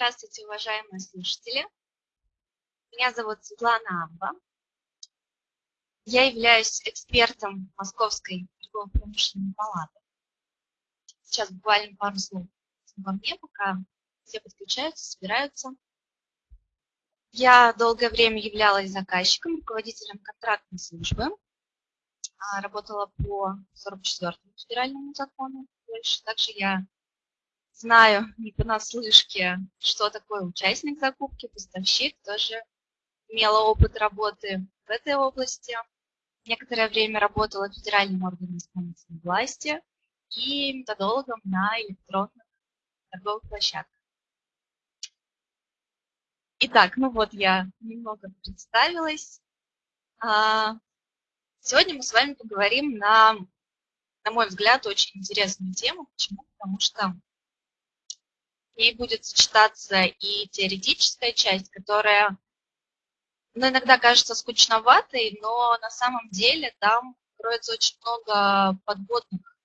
Здравствуйте, уважаемые слушатели. Меня зовут Светлана Амба. Я являюсь экспертом Московской торгово-промышленной палаты. Сейчас буквально пару слов обо мне, пока все подключаются, собираются. Я долгое время являлась заказчиком, руководителем контрактной службы. А, работала по 44-му федеральному закону. Также я знаю не понаслышке, что такое участник закупки, поставщик, тоже имела опыт работы в этой области. Некоторое время работала в федеральном органе исполнительной власти и методологом на электронных торговых площадках. Итак, ну вот я немного представилась. А, сегодня мы с вами поговорим на, на мой взгляд, очень интересную тему. Почему? Потому что ней будет сочетаться и теоретическая часть, которая ну, иногда кажется скучноватой, но на самом деле там кроется очень много подводных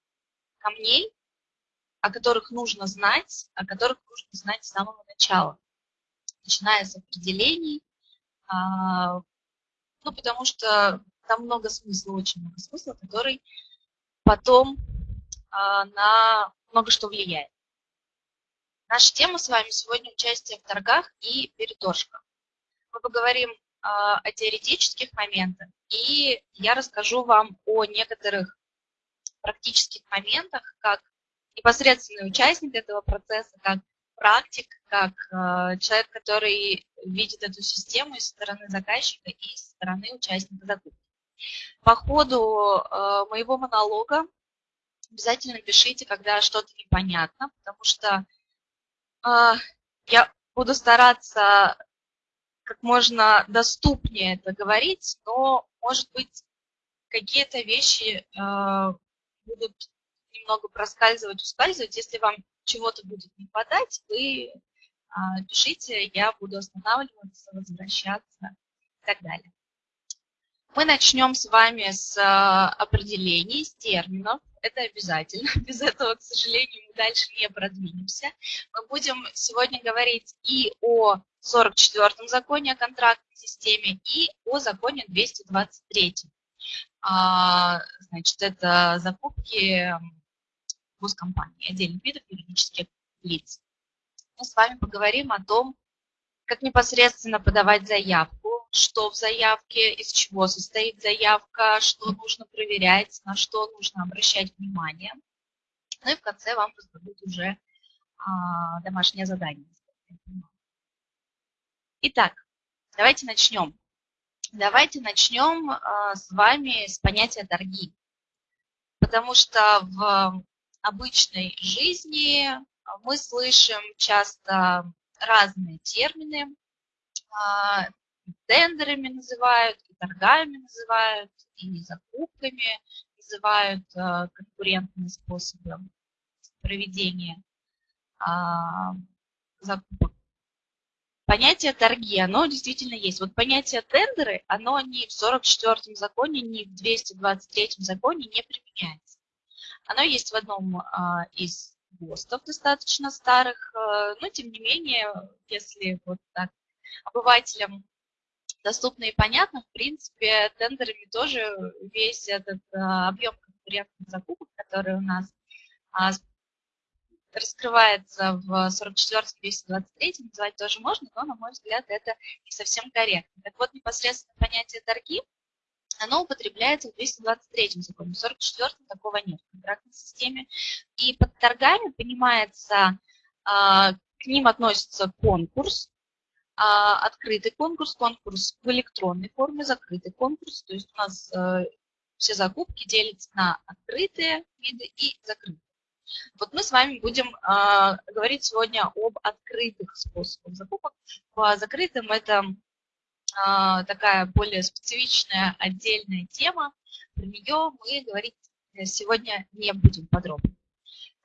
камней, о которых нужно знать, о которых нужно знать с самого начала, начиная с определений, а, ну, потому что там много смысла, очень много смысла, который потом а, на много что влияет. Наша тема с вами сегодня участие в торгах и переторжка. Мы поговорим а, о теоретических моментах, и я расскажу вам о некоторых практических моментах, как непосредственный участник этого процесса, как практик, как э, человек, который видит эту систему и со стороны заказчика, и со стороны участника закупки. По ходу э, моего монолога обязательно пишите, когда что-то непонятно, потому что а, я буду стараться как можно доступнее это говорить, но, может быть, какие-то вещи а, будут немного проскальзывать, ускальзывать. Если вам чего-то будет не хватать, вы а, пишите, я буду останавливаться, возвращаться и так далее. Мы начнем с вами с определений, с терминов это обязательно. Без этого, к сожалению, мы дальше не продвинемся. Мы будем сегодня говорить и о 44-м законе о контрактной системе, и о законе 223. А, значит, это закупки госкомпаний, отдельных видов юридических лиц. Мы с вами поговорим о том, как непосредственно подавать заявку, что в заявке, из чего состоит заявка, что нужно проверять, на что нужно обращать внимание. Ну и в конце вам раздадут уже а, домашнее задание. Итак, давайте начнем. Давайте начнем а, с вами с понятия торги. Потому что в обычной жизни мы слышим часто разные термины. Тендерами называют, и торгами называют, и закупками называют а, конкурентные способы проведения а, закупок. Понятие торги, оно действительно есть. Вот понятие тендеры, оно ни в 44-м законе, ни в 223-м законе не применяется. Оно есть в одном а, из ГОСТов достаточно старых, но тем не менее, если вот так обывателям доступно и понятно. В принципе, тендерами тоже весь этот а, объем конкурентных закупок, который у нас а, раскрывается в 44-223, называть тоже можно, но, на мой взгляд, это не совсем корректно. Так вот, непосредственно понятие торги, оно употребляется в 223 законе, в 44 такого нет в контрактной системе. И под торгами понимается, а, к ним относится конкурс, открытый конкурс, конкурс в электронной форме, закрытый конкурс. То есть у нас э, все закупки делятся на открытые виды и закрытые. Вот мы с вами будем а, говорить сегодня об открытых способах закупок. По закрытым это а, такая более специфичная отдельная тема. Про нее мы говорить сегодня не будем подробно.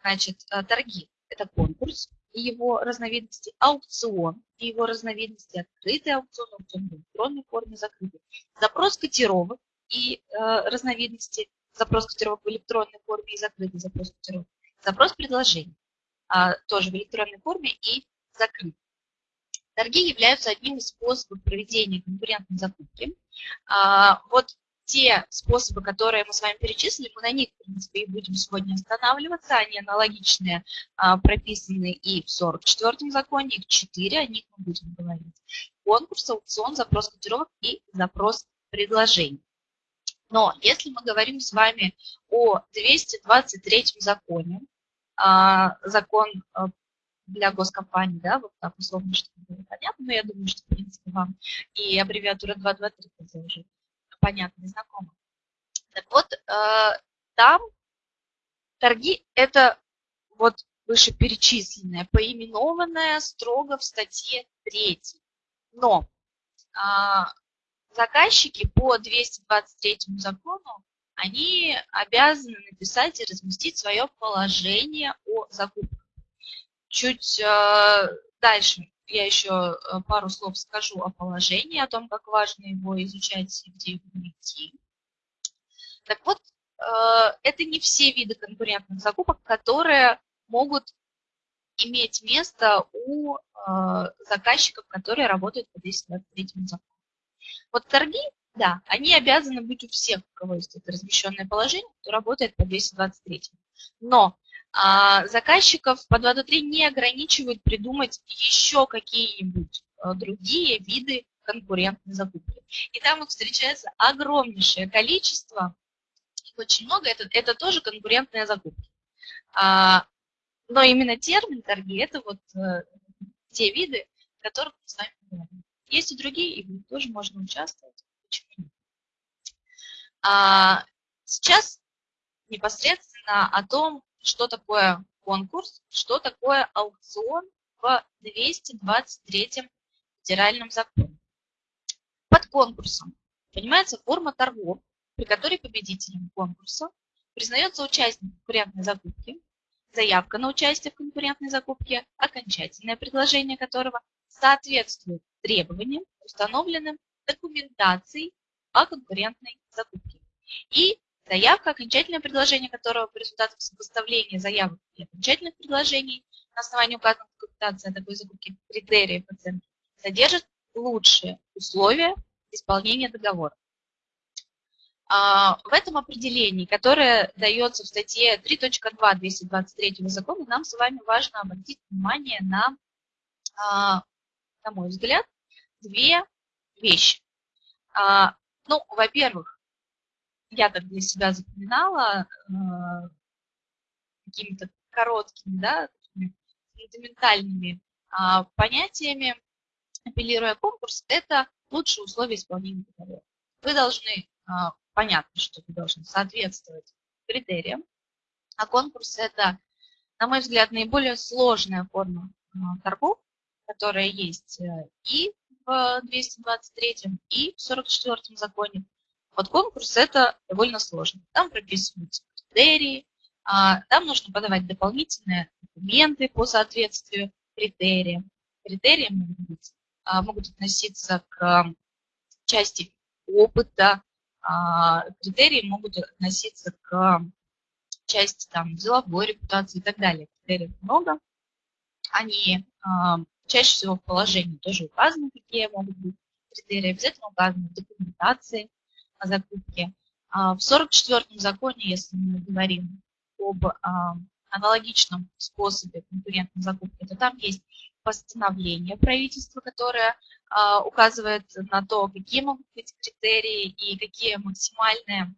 Значит, э, торги – это конкурс, и его разновидности, аукцион и его разновидности, открытый аукцион, аукцион в электронной форме, закрытый. Запрос котировок и э, разновидности, запрос котировок в электронной форме и закрытый запрос котировок. Запрос предложений, э, тоже в электронной форме и закрытый. торги являются одним из способов проведения конкурентной закупки. А, вот те способы, которые мы с вами перечислили, мы на них, в принципе, и будем сегодня останавливаться. Они аналогичные, а, прописаны и в 44-м законе, их 4, о них мы будем говорить. Конкурс, аукцион, запрос котировок и запрос предложений. Но если мы говорим с вами о 223 законе, а, закон а, для госкомпаний, да, вот так условно, чтобы было понятно, но я думаю, что, в принципе, вам и аббревиатура 223 уже понятно знакомо. Так вот, э, там торги – это вот вышеперечисленное, поименованное строго в статье 3. Но а, заказчики по 223 закону, они обязаны написать и разместить свое положение о закупках. Чуть э, дальше я еще э, пару слов скажу о положении, о том, как важно его изучать и где его найти. Так вот, э, это не все виды конкурентных закупок, которые могут иметь место у э, заказчиков, которые работают по 223 закону. Вот торги, да, они обязаны быть у всех, у кого есть это размещенное положение, кто работает по 223. Но а заказчиков по 2.3 не ограничивают придумать еще какие-нибудь э, другие виды конкурентной закупки. И там их встречается огромнейшее количество, очень много, это, это тоже конкурентная закупка. А, но именно термин торги – это вот а, те виды, которых мы с вами говорим. Есть и другие, и тоже можно участвовать. А, сейчас непосредственно о том, что такое конкурс, что такое аукцион в 223 федеральном законе. Под конкурсом понимается форма торгов, при которой победителем конкурса признается участник конкурентной закупки, заявка на участие в конкурентной закупке, окончательное предложение которого соответствует требованиям, установленным документацией о конкурентной закупке. И Заявка, окончательное предложение которого по результатам сопоставления заявок и окончательных предложений на основании указанной документации о такой закупке критериев оценки содержит лучшие условия исполнения договора. А, в этом определении, которое дается в статье 3.2 223 закона, нам с вами важно обратить внимание на, а, на мой взгляд, две вещи. А, ну, во-первых, я так для себя запоминала э, какими-то короткими, да, фундаментальными э, понятиями, апеллируя конкурс, это лучшие условия исполнения договора. Вы должны, э, понятно, что вы должны соответствовать критериям, а конкурс – это, на мой взгляд, наиболее сложная форма э, торгов, которая есть э, и в 223 и в 44 законе, вот конкурс это довольно сложно. Там прописываются критерии, а, там нужно подавать дополнительные документы по соответствию критериям. Критерии могут, быть, а, могут относиться к части опыта, а, критерии могут относиться к части там, деловой репутации и так далее. Критериев много. Они чаще всего в положении тоже указаны, какие могут быть критерии, обязательно указаны в документации о закупке. А, в 44-м законе, если мы говорим об а, аналогичном способе конкурентной закупки, то там есть постановление правительства, которое а, указывает на то, какие могут быть критерии и какие максимальные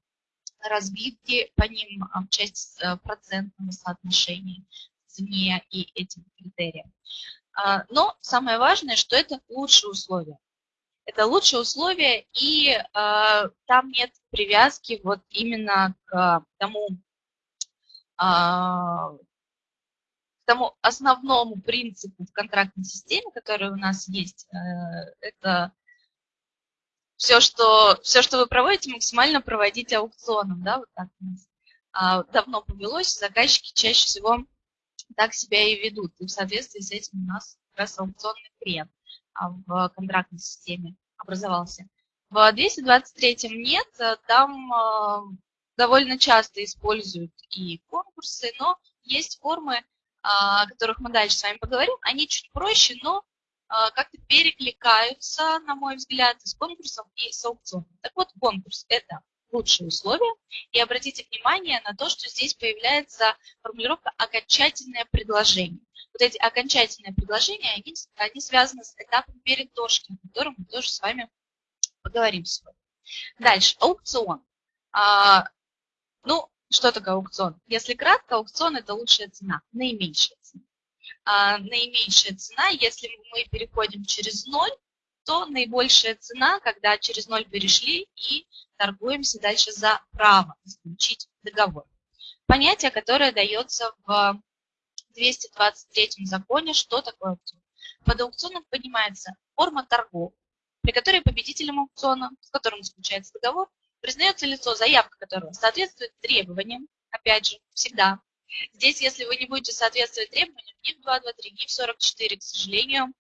разбивки по ним в части процентного соотношения цене и этим критериям. Но самое важное, что это лучшие условия это лучшие условия, и э, там нет привязки вот именно к тому, э, к тому основному принципу в контрактной системе, который у нас есть. Э, это все что, все, что вы проводите, максимально проводить аукционом. Да, вот так у нас э, давно повелось, заказчики чаще всего так себя и ведут. И в соответствии с этим у нас как раз аукционный клиент. В контрактной системе образовался. В 223 нет, э, там э, довольно часто используют и конкурсы, но есть формы, о которых мы дальше с вами поговорим. Они чуть проще, но как-то перекликаются, на мой взгляд, с конкурсом и с аукционом. Так вот, конкурс – это лучшие условия. И обратите внимание на то, что здесь появляется формулировка «окончательное предложение». Вот эти окончательные предложения, они, они связаны с этапом переддошки, о котором мы тоже с вами поговорим сегодня. Дальше, аукцион. А, ну, что такое аукцион? Если кратко, аукцион – это лучшая цена, наименьшая цена. А, наименьшая цена, если мы переходим через ноль, то наибольшая цена, когда через ноль перешли и торгуемся дальше за право заключить договор. Понятие, которое дается в 223 законе, что такое аукцион. Под аукционом понимается форма торгов, при которой победителем аукциона, с которым заключается договор, признается лицо, заявка которого соответствует требованиям, опять же, всегда. Здесь, если вы не будете соответствовать требованиям ни в 223, ни в 44, к сожалению,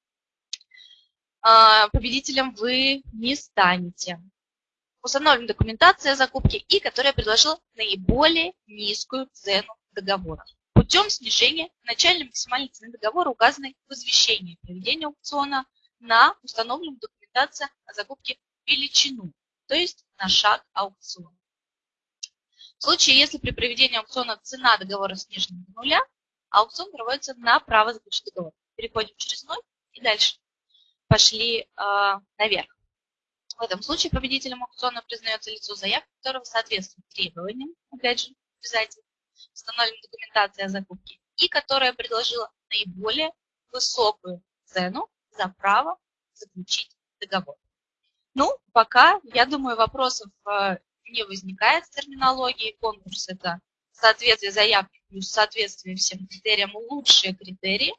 а, победителем вы не станете установлена документация закупки и которая предложила наиболее низкую цену договора путем снижения начальной максимальной цены договора, указанной в извещении проведения аукциона на установленную документацию о закупке величину, то есть на шаг аукциона. В случае, если при проведении аукциона цена договора снижена до нуля, аукцион проводится на право заключить договор. Переходим через ноль и дальше пошли э, наверх. В этом случае победителем аукциона признается лицо заявки, которого соответствует требованиям, опять же, обязательно, установленной документации о закупке, и которая предложила наиболее высокую цену за право заключить договор. Ну, пока, я думаю, вопросов э, не возникает с терминологией. Конкурс – это соответствие заявки плюс соответствие всем критериям лучшие критерии,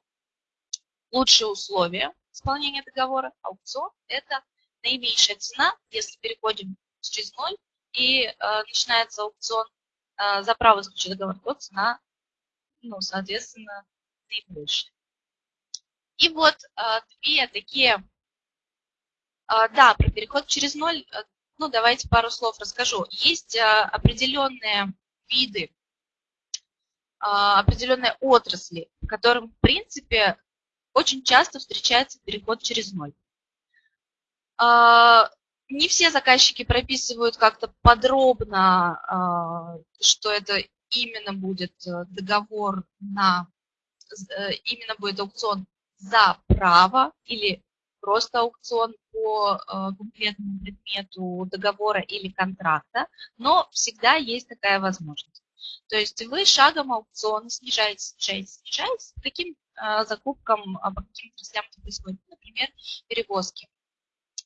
лучшие условия исполнения договора. Аукцион – это наименьшая цена, если переходим через ноль и э, начинается аукцион э, за право заключить договор, то цена, ну, соответственно, наибольшая. И вот э, две такие, э, да, про переход через ноль, э, ну, давайте пару слов расскажу. Есть э, определенные виды, э, определенные отрасли, в которым, в принципе, очень часто встречается переход через ноль. А, не все заказчики прописывают как-то подробно, а, что это именно будет э, договор на, э, именно будет аукцион за право или просто аукцион по э, конкретному предмету договора или контракта, но всегда есть такая возможность. То есть вы шагом аукциона снижаете, снижаете, снижаете, каким закупкам, по каким отраслям происходит, например, перевозки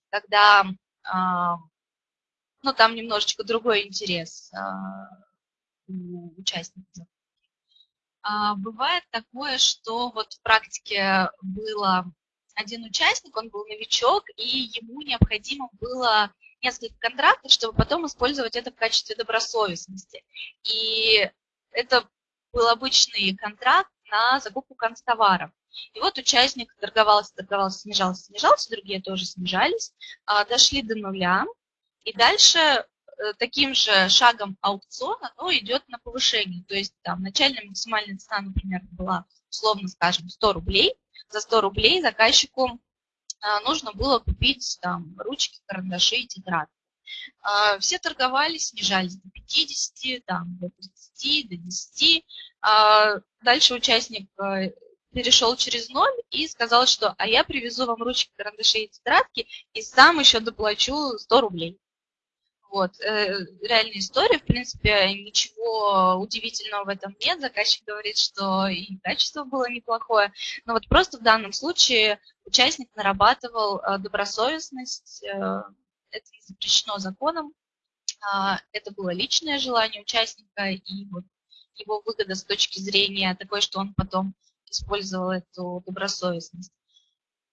когда а, ну, там немножечко другой интерес а, у участников. А, бывает такое, что вот в практике было один участник, он был новичок, и ему необходимо было несколько контрактов, чтобы потом использовать это в качестве добросовестности. И это был обычный контракт на закупку констоваров. И вот участник торговался, торговался, снижался, снижался, другие тоже снижались, а, дошли до нуля. И дальше э, таким же шагом аукциона оно идет на повышение. То есть там начальная максимальная цена, например, была, условно скажем, 100 рублей. За 100 рублей заказчику а, нужно было купить там ручки, карандаши и тетрадки. А, все торговали, снижались до 50, там, до 30, до 10. Дальше участник э, перешел через ноль и сказал, что а я привезу вам ручки, карандаши и тетрадки и сам еще доплачу 100 рублей. Вот, э, реальная история, в принципе, ничего удивительного в этом нет. Заказчик говорит, что и качество было неплохое. Но вот просто в данном случае участник нарабатывал э, добросовестность. Э, это не запрещено законом. Э, это было личное желание участника и вот его выгода с точки зрения такой, что он потом использовал эту добросовестность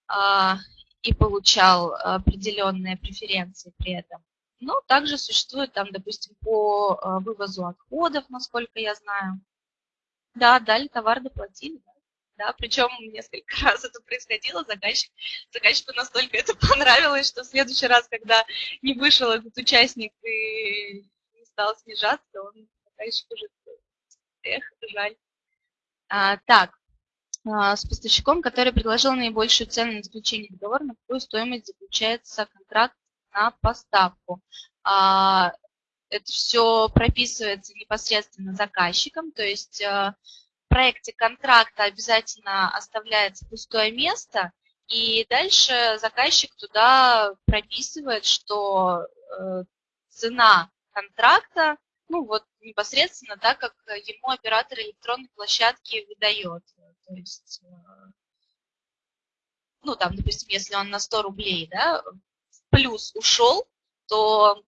а, и получал определенные преференции при этом. Но также существует там, допустим, по а, вывозу отходов, насколько я знаю. Да, дали товар, доплатили. Да, да причем несколько раз это происходило, заказчик, заказчику настолько это понравилось, что в следующий раз, когда не вышел этот участник и не стал снижаться, он заказчик уже, эх, жаль. А, так, с поставщиком, который предложил наибольшую цену на заключение договора, на какую стоимость заключается контракт на поставку. А, это все прописывается непосредственно заказчиком, то есть в проекте контракта обязательно оставляется пустое место, и дальше заказчик туда прописывает, что э, цена контракта, ну вот непосредственно так, как ему оператор электронной площадки выдает. То есть, э, ну там, допустим, если он на 100 рублей, да, плюс ушел, то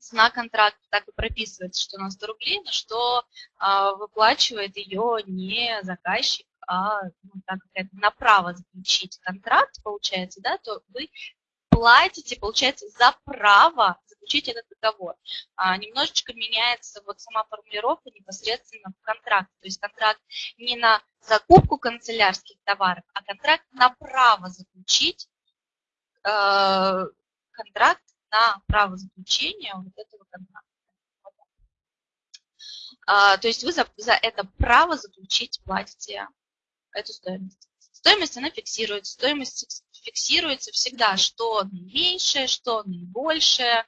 цена контракта так и прописывается, что на 100 рублей, но что а, выплачивает ее не заказчик, а ну, так как на право заключить контракт, получается, да, то вы платите, получается, за право заключить этот договор. А, немножечко меняется вот сама формулировка непосредственно в контракте. То есть контракт не на закупку канцелярских товаров, а контракт на право заключить э, контракт на право заключения вот этого контракта. А, то есть вы за, за это право заключить платите эту стоимость. Стоимость, она фиксируется. Стоимость фиксируется всегда, что наименьшее, что наибольшее,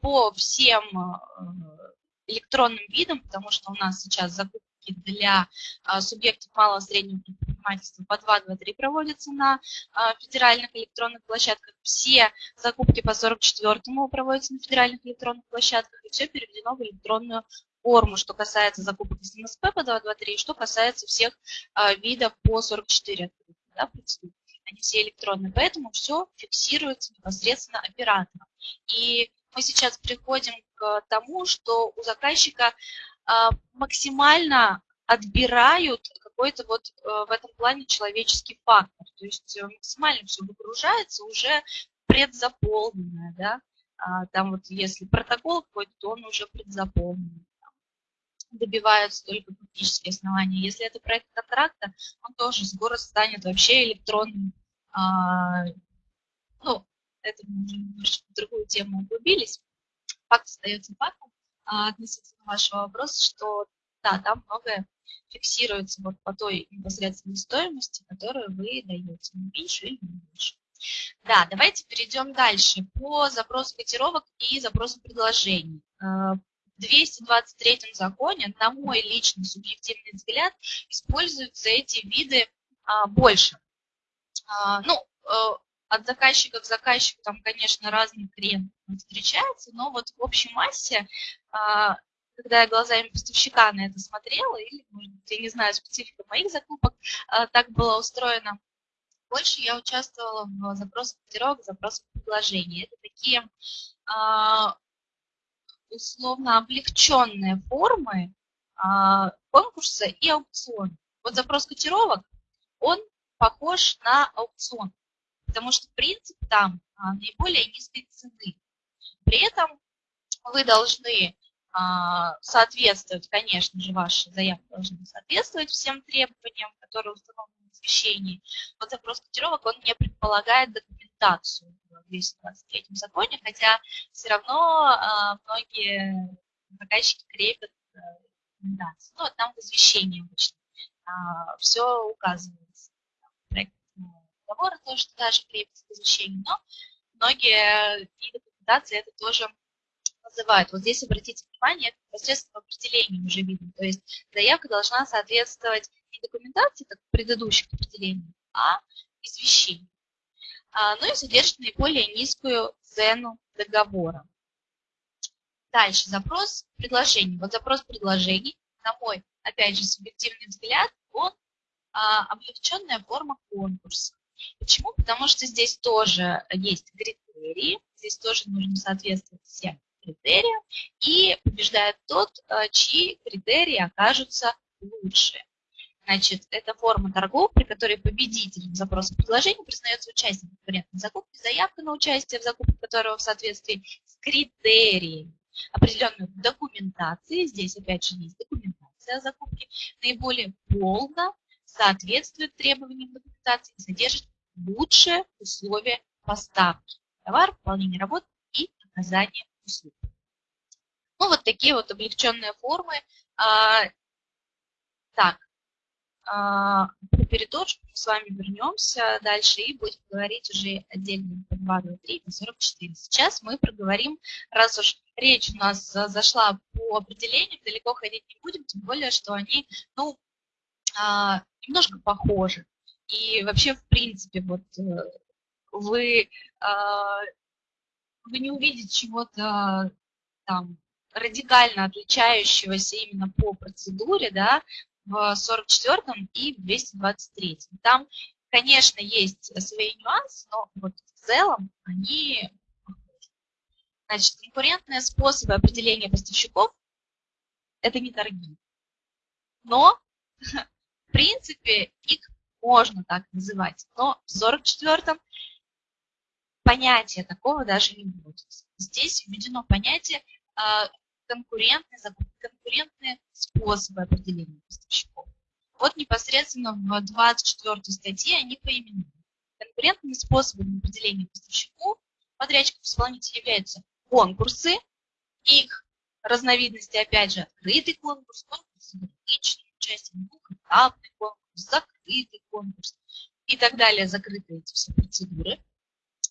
по всем э, электронным видам, потому что у нас сейчас закупки для а, субъектов малого и среднего предпринимательства по 2.2.3 проводятся на а, федеральных электронных площадках. Все закупки по 44-му проводятся на федеральных электронных площадках, и все переведено в электронную форму, что касается закупок из МСП по 223, что касается всех а, видов по 44 да, процедур. Они все электронные, поэтому все фиксируется непосредственно оператором. И мы сейчас приходим к тому, что у заказчика а, максимально отбирают какой-то вот а, в этом плане человеческий фактор. То есть максимально все выгружается уже предзаполненное, да, а, там вот если протокол какой-то, то он уже предзаполнен добиваются только фактические основания. Если это проект контракта, он тоже скоро станет вообще электронным. А, ну, это мы уже немножечко в другую тему углубились. Факт остается фактом а, относительно вашего вопроса, что да, там многое фиксируется вот по той непосредственной стоимости, которую вы даете, не меньше или не больше. Да, давайте перейдем дальше по запросу котировок и запросу предложений. А, 223 законе, на мой личный субъективный взгляд, используются эти виды больше. А, ну, а, от заказчика к заказчику там, конечно, разный клиент встречается, но вот в общей массе, а, когда я глазами поставщика на это смотрела, или, может я не знаю, специфика моих закупок, а, так было устроено, больше я участвовала в запросах котировок, запросах предложений. Это такие условно облегченные формы конкурса и аукциона. Вот запрос котировок, он похож на аукцион, потому что принцип там а, наиболее низкой цены. При этом вы должны а, соответствовать, конечно же, ваши заявки должны соответствовать всем требованиям, которые установлены в освещении. Вот запрос котировок, он не предполагает документацию в 223 законе, хотя все равно а, многие заказчики крепят а, рекомендации. Ну, там в извещении обычно все указывается. Проект договора тоже туда же крепится к извещению, но многие виды документации это тоже называют. Вот здесь обратите внимание, это непосредственно определение уже видно. То есть заявка должна соответствовать не документации, как предыдущих определениях, а извещению. А, ну и содержит наиболее низкую цену договора. Дальше запрос предложений. Вот запрос предложений, на мой, опять же, субъективный взгляд, он а, облегченная форма конкурса. Почему? Потому что здесь тоже есть критерии, здесь тоже нужно соответствовать всем критериям, и побеждает тот, а, чьи критерии окажутся лучше. Значит, это форма торгов, при которой победителем запроса предложения признается участник конкурентной закупки, заявка на участие в закупке которого в соответствии с критериями определенной документации, здесь опять же есть документация о закупке, наиболее полно соответствует требованиям документации и содержит лучшие условия поставки товар, выполнения работ и оказания услуг. Ну, вот такие вот облегченные формы. А, так, а, про переторжку мы с вами вернемся дальше и будем говорить уже отдельно по 2, 2, 3 и 44. Сейчас мы проговорим, раз уж речь у нас зашла по определениям, далеко ходить не будем, тем более, что они, ну, а, немножко похожи. И вообще, в принципе, вот э, вы, а, вы не увидите чего-то там радикально отличающегося именно по процедуре, да, в 44 и в 223. Там, конечно, есть свои нюансы, но вот в целом они Значит, конкурентные способы определения поставщиков – это не торги. Но, в принципе, их можно так называть. Но в 44-м понятия такого даже не будет. Здесь введено понятие а, конкурентные, конкурентные способы определения поставщиков. Вот непосредственно в 24 статье они поименованы. Конкурентными способами определения поставщиков подрядчиков исполнителя являются конкурсы, их разновидности, опять же, открытый конкурс, конкурс с ограниченным участием, двухэтапный конкурс, закрытый конкурс и так далее, закрытые эти все процедуры.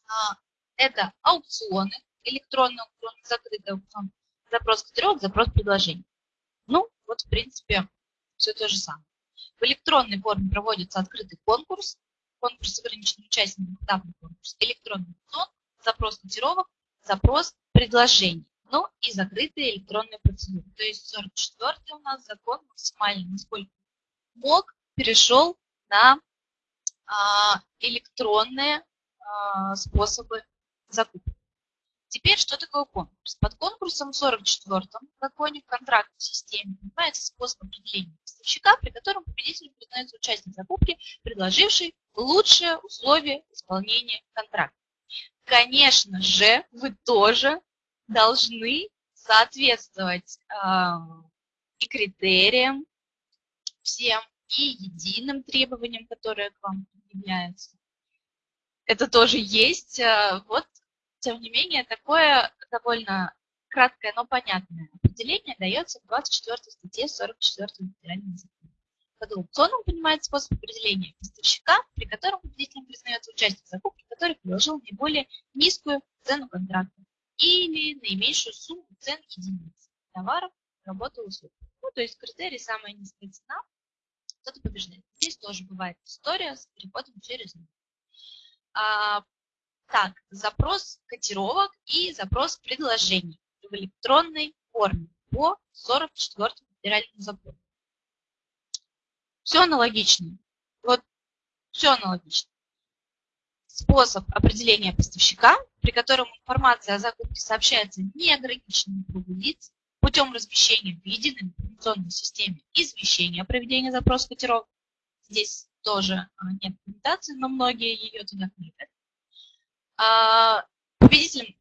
А, это аукционы, электронный аукцион, закрытый аукцион, запрос каталог, запрос предложений. Ну, вот, в принципе, все то же самое. В электронной форме проводится открытый конкурс, конкурс с ограниченным участием, конкурс, электронный аукцион, запрос котировок, запрос предложений. Ну и закрытые электронные процедуры. То есть 44 у нас закон максимально, насколько мог, перешел на а, электронные а, способы закупки. Теперь, что такое конкурс? Под конкурсом в 44-м законе в контрактной системе понимается способ определения поставщика, при котором победителем признается участник закупки, предложивший лучшие условия исполнения контракта. Конечно же, вы тоже должны соответствовать э, и критериям всем, и единым требованиям, которые к вам предъявляются. Это тоже есть. Э, вот тем не менее, такое довольно краткое, но понятное определение дается в 24 статье 44 федерального закона. Под аукционом понимает способ определения поставщика, при котором победителем признается участник закупки, который приложил наиболее низкую цену контракта или наименьшую сумму цен единиц товаров, работы, услуг. Ну, то есть критерий самая низкая цена, кто-то побеждает. Здесь тоже бывает история с переходом через. А, так, запрос котировок и запрос предложений в электронной форме по 44 федеральному закону. Все аналогично. Вот все аналогично. Способ определения поставщика, при котором информация о закупке сообщается неограниченному кругу лиц путем размещения в единой информационной системе извещения о проведении запроса котировок. Здесь тоже а, нет документации, но многие ее туда кликают. А, победителем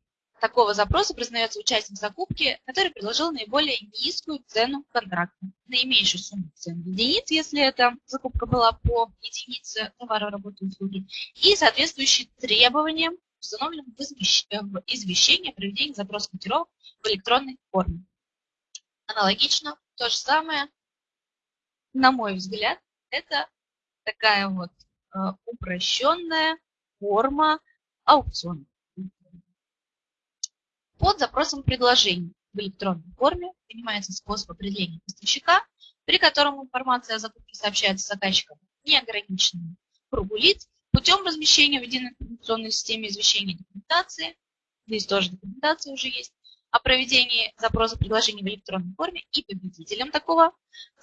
такого запроса признается участник закупки, который предложил наиболее низкую цену контракта, наименьшую сумму цен единиц, если эта закупка была по единице товара, работы, услуги, и соответствующие требованиям, установленным в извещении о проведении запроса котировок в электронной форме. Аналогично, то же самое, на мой взгляд, это такая вот э, упрощенная форма аукцион. Под запросом предложений в электронной форме. Принимается способ определения поставщика, при котором информация о закупке сообщается заказчикам неограниченному кругу лиц путем размещения в единой информационной системе извещения документации, здесь тоже документация уже есть, о проведении запроса предложений в электронной форме и победителем такого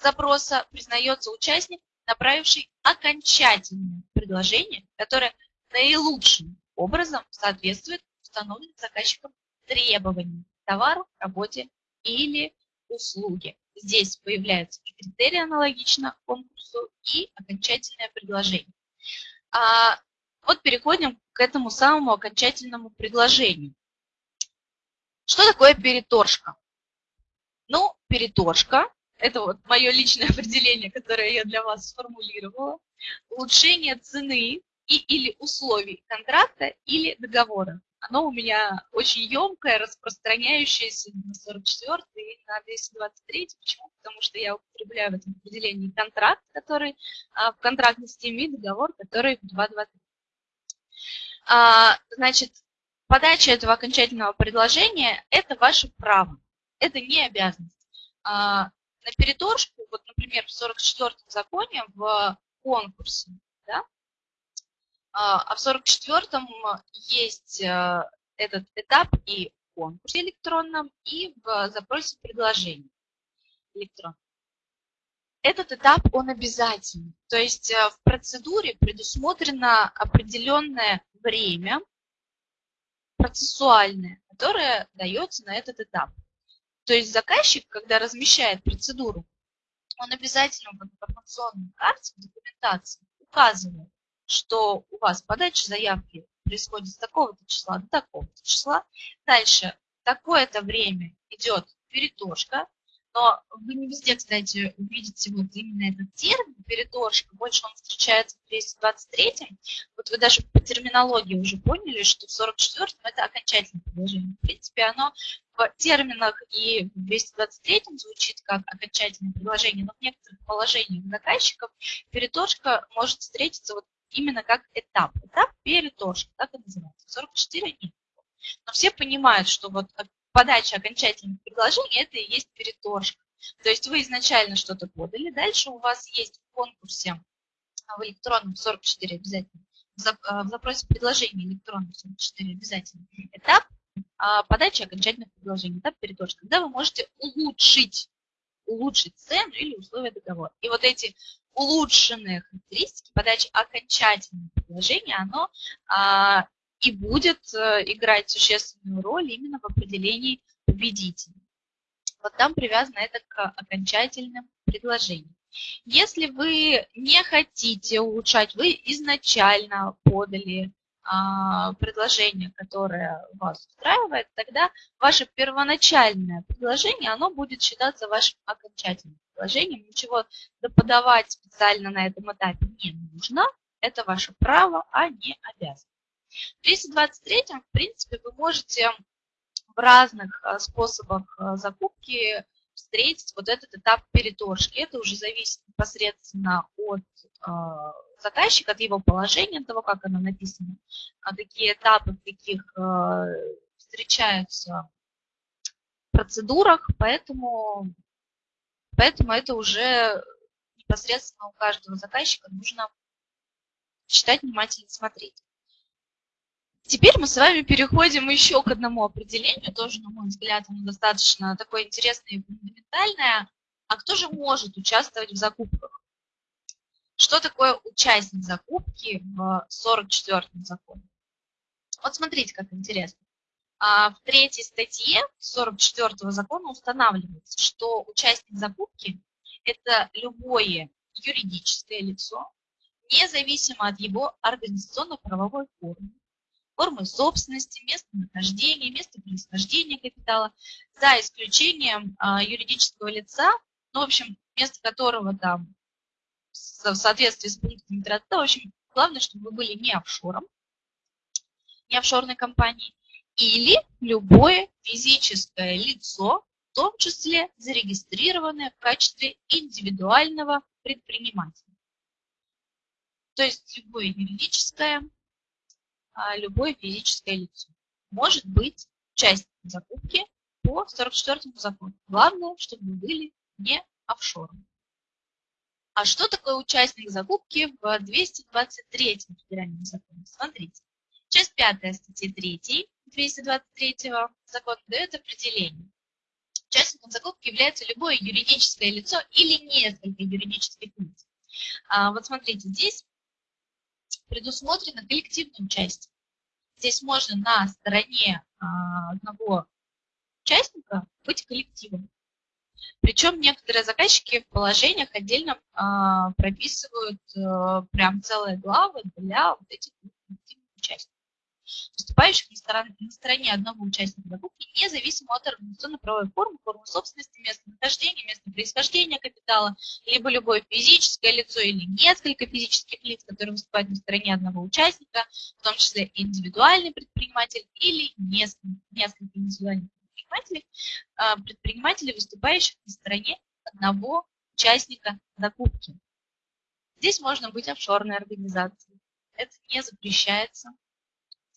запроса признается участник, направивший окончательное предложение, которое наилучшим образом соответствует установленным заказчиком требованиям к товару, работе или услуге. Здесь появляются критерии аналогично конкурсу, и окончательное предложение. А, вот переходим к этому самому окончательному предложению. Что такое переторжка? Ну, переторжка – это вот мое личное определение, которое я для вас сформулировала. Улучшение цены и или условий контракта или договора, оно у меня очень емкое, распространяющееся на 44 и на 223. Почему? Потому что я употребляю в этом определении контракт, который а, в контрактной системе, и договор, который в 223. А, значит, подача этого окончательного предложения – это ваше право, это не обязанность. А, на переторжку, вот, например, в 44-м законе в конкурсе, да, а, а в 44-м есть э, этот этап и в конкурсе электронном, и в запросе предложений электронном. Этот этап, он обязательный. То есть э, в процедуре предусмотрено определенное время процессуальное, которое дается на этот этап. То есть заказчик, когда размещает процедуру, он обязательно в информационной карте, в документации указывает, что у вас подача заявки происходит с такого-то числа до такого-то числа. Дальше такое-то время идет перетошка, но вы не везде, кстати, увидите вот именно этот термин переторжка. Больше он встречается в 223. Вот вы даже по терминологии уже поняли, что в 44-м это окончательное предложение. В принципе, оно в терминах и в 223 звучит как окончательное предложение, но в некоторых положениях заказчиков переторжка может встретиться вот именно как этап. Этап переторжка, так и называется. 44 нет. Но все понимают, что вот подача окончательных предложений – это и есть переторжка. То есть вы изначально что-то подали, дальше у вас есть в конкурсе а, в электронном 44 обязательно, в а, запросе предложения электронном 44 обязательно этап а, подачи окончательных предложений, этап переторжка, когда вы можете улучшить, улучшить цену или условия договора. И вот эти улучшенные характеристики подачи окончательных предложений, оно и будет э, играть существенную роль именно в определении победителя. Вот там привязано это к окончательным предложениям. Если вы не хотите улучшать, вы изначально подали а, предложение, которое вас устраивает, тогда ваше первоначальное предложение, оно будет считаться вашим окончательным предложением. Ничего доподавать специально на этом этапе не нужно. Это ваше право, а не обязанность. В 223, в принципе, вы можете в разных а, способах а, закупки встретить вот этот этап переторжки. Это уже зависит непосредственно от а, заказчика, от его положения, от того, как оно написано, какие этапы в каких встречаются процедурах, поэтому, поэтому это уже непосредственно у каждого заказчика нужно читать, внимательно смотреть. Теперь мы с вами переходим еще к одному определению, тоже, на мой взгляд, оно достаточно такое интересное и фундаментальное. А кто же может участвовать в закупках? Что такое участник закупки в 44-м законе? Вот смотрите, как интересно. А, в третьей статье 44-го закона устанавливается, что участник закупки – это любое юридическое лицо, независимо от его организационно-правовой формы, формы собственности, местонахождения, место происхождения капитала, за исключением а, юридического лица, ну, в общем, место которого там в соответствии с пунктом 30, в общем, главное, чтобы вы были не офшором, не офшорной компанией, или любое физическое лицо, в том числе зарегистрированное в качестве индивидуального предпринимателя. То есть любое юридическое а, любое физическое лицо. Может быть часть закупки по 44 закону. Главное, чтобы вы были не офшором. А что такое участник закупки в 223 федеральном законе? Смотрите. Часть 5 статьи 3 223 закона дает определение. Участником закупки является любое юридическое лицо или несколько юридических лиц. А, вот смотрите, здесь предусмотрено коллективное участие. Здесь можно на стороне а, одного участника быть коллективом. Причем некоторые заказчики в положениях отдельно а, прописывают а, прям целые главы для вот этих коллективных участников. Выступающих на стороне, на стороне одного участника закупки, независимо от организационно-правовой формы, формы собственности, места нахождения, места происхождения капитала, либо любое физическое лицо или несколько физических лиц, которые выступают на стороне одного участника, в том числе индивидуальный предприниматель или несколько, несколько индивидуальных предпринимателей, а, предпринимателей, выступающих на стороне одного участника закупки. Здесь можно быть офшорной организацией. Это не запрещается,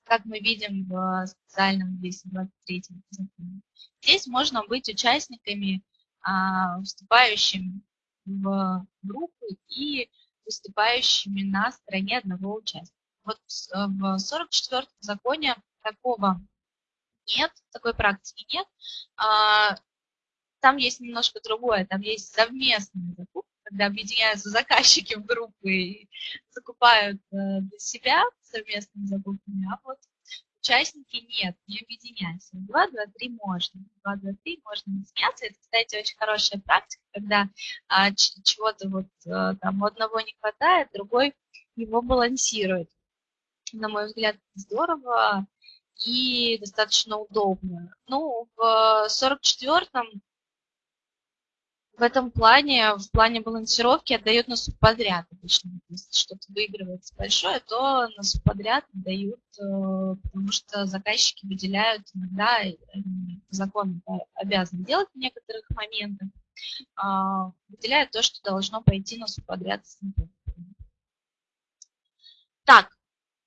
как мы видим в специальном 223 законе. Здесь можно быть участниками, а, вступающими в группы и выступающими на стороне одного участника. Вот в 44 законе такого нет, такой практики нет. А, там есть немножко другое, там есть совместные когда объединяются заказчики в группы и закупают э, для себя совместными закупками, а вот участники нет, не объединяются. 2, 2, 3 можно. 2, 2, 3 можно объединяться. Это, кстати, очень хорошая практика, когда а, чего-то вот а, там одного не хватает, другой его балансирует. На мой взгляд, здорово и достаточно удобно. Ну, в 44-м в этом плане, в плане балансировки отдают на субподряд обычно. Если что-то выигрывается большое, то на субподряд отдают, э, потому что заказчики выделяют иногда, закон обязан делать в некоторых моментах, а, выделяют то, что должно пойти на субподряд. Так,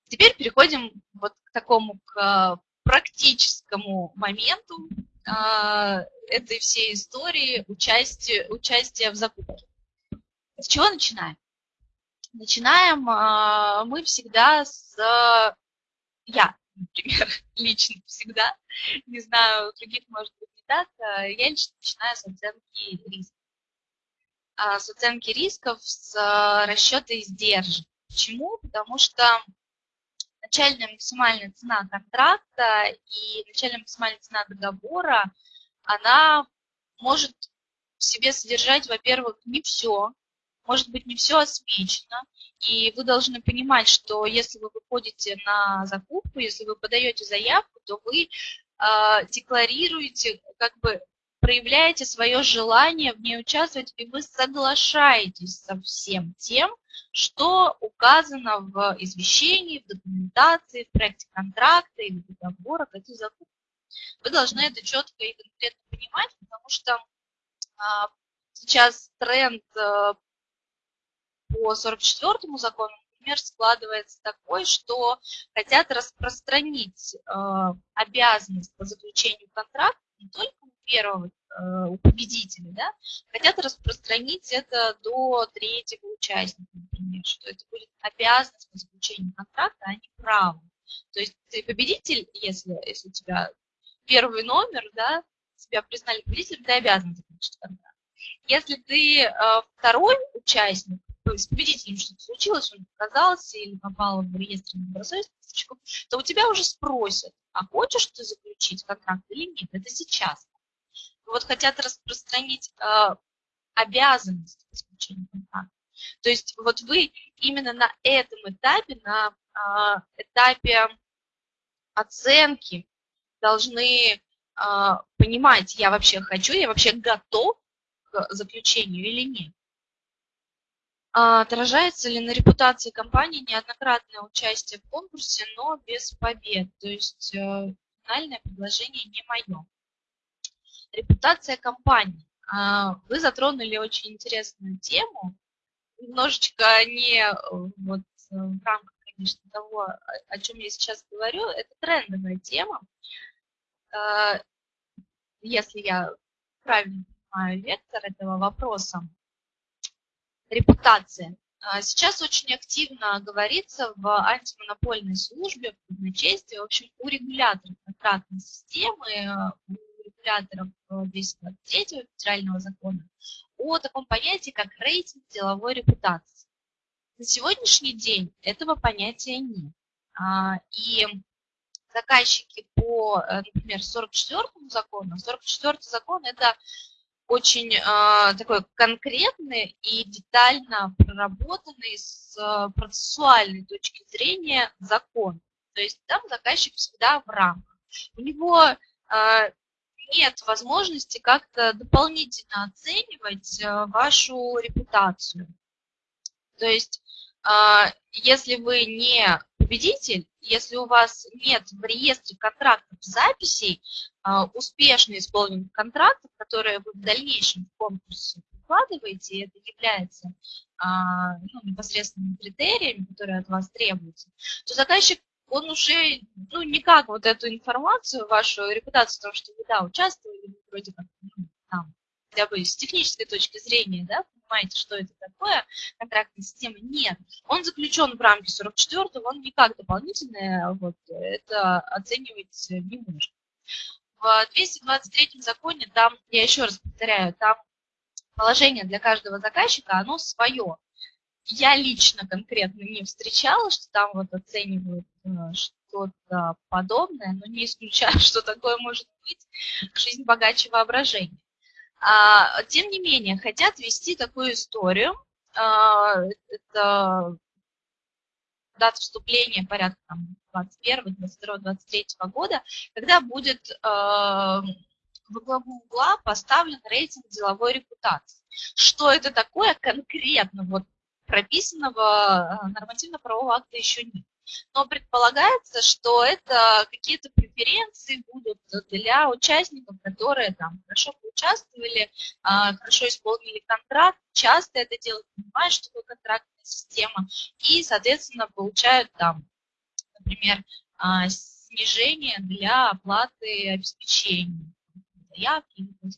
теперь переходим вот к такому к практическому моменту, этой всей истории участия, участия в закупке. С чего начинаем? Начинаем а, мы всегда с... Я, например, лично всегда, не знаю, других может быть не так, а, я лично начинаю с оценки рисков. С оценки рисков, с расчета издержек. Почему? Потому что начальная максимальная цена контракта и начальная максимальная цена договора, она может в себе содержать, во-первых, не все, может быть, не все освещено, и вы должны понимать, что если вы выходите на закупку, если вы подаете заявку, то вы э, декларируете, как бы проявляете свое желание в ней участвовать, и вы соглашаетесь со всем тем, что указано в извещении, в документации, в проекте контракта или договора к этой закупке. Вы должны это четко и конкретно понимать, потому что а, сейчас тренд а, по 44 закону, например, складывается такой, что хотят распространить а, обязанность по заключению контракта не только первого Э, у победителя, да, хотят распространить это до третьего участника, например, что это будет обязанность по заключению контракта, а не право. То есть ты победитель, если, если у тебя первый номер, да, тебя признали победителем, ты обязан заключить контракт. Если ты э, второй участник, то есть победителем что-то случилось, он оказался или попал в реестр недобросовестных то у тебя уже спросят, а хочешь ты заключить контракт или нет, это сейчас вот хотят распространить э, обязанность исключения контакта. То есть вот вы именно на этом этапе, на э, этапе оценки должны э, понимать, я вообще хочу, я вообще готов к заключению или нет. Отражается ли на репутации компании неоднократное участие в конкурсе, но без побед? То есть э, финальное предложение не мое. Репутация компании. А, вы затронули очень интересную тему, немножечко не э, вот э, в рамках, конечно, того, о чем я сейчас говорю, это трендовая тема. А, если я правильно понимаю вектор этого вопроса, репутация. А, сейчас очень активно говорится в антимонопольной службе, в казначействе, в общем, у регуляторов контрактной системы, у регуляторов 223 федерального закона о таком понятии, как рейтинг деловой репутации. На сегодняшний день этого понятия нет. А, и заказчики по, э, например, 44 закону, 44 закон – это очень э, такой конкретный и детально проработанный с процессуальной точки зрения закон. То есть там заказчик всегда в рамках. У него э, нет возможности как-то дополнительно оценивать э, вашу репутацию. То есть, э, если вы не победитель, если у вас нет в реестре контрактов записей э, успешно исполненных контрактов, которые вы в дальнейшем в конкурсе прикладываете, и это является ну, непосредственными критериями, которые от вас требуются, то заказчик он уже, ну, никак вот эту информацию, вашу репутацию, потому что вы, да, участвовали, вроде как, ну, там, хотя бы с технической точки зрения, да, понимаете, что это такое, контрактная система, нет. Он заключен в рамке 44 он никак дополнительно вот, это оценивать не может. В 223 законе там, я еще раз повторяю, там положение для каждого заказчика, оно свое я лично конкретно не встречала, что там вот оценивают э, что-то подобное, но не исключаю, что такое может быть. Жизнь богаче воображения. А, тем не менее, хотят вести такую историю. А, это дата вступления порядка там, 21, 22, 23 года, когда будет э, во главу угла поставлен рейтинг деловой репутации. Что это такое конкретно, вот прописанного э, нормативно-правового акта еще нет. Но предполагается, что это какие-то преференции будут для участников, которые там хорошо поучаствовали, а, хорошо исполнили контракт, часто это делают, понимают, что такое контрактная система, и, соответственно, получают там, например, а, снижение для оплаты обеспечения заявки или по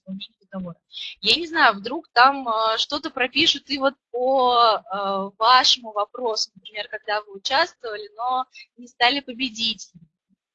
договора. Я не знаю, вдруг там э, что-то пропишут и вот по э, вашему вопросу, например, когда вы участвовали, но не стали победителем.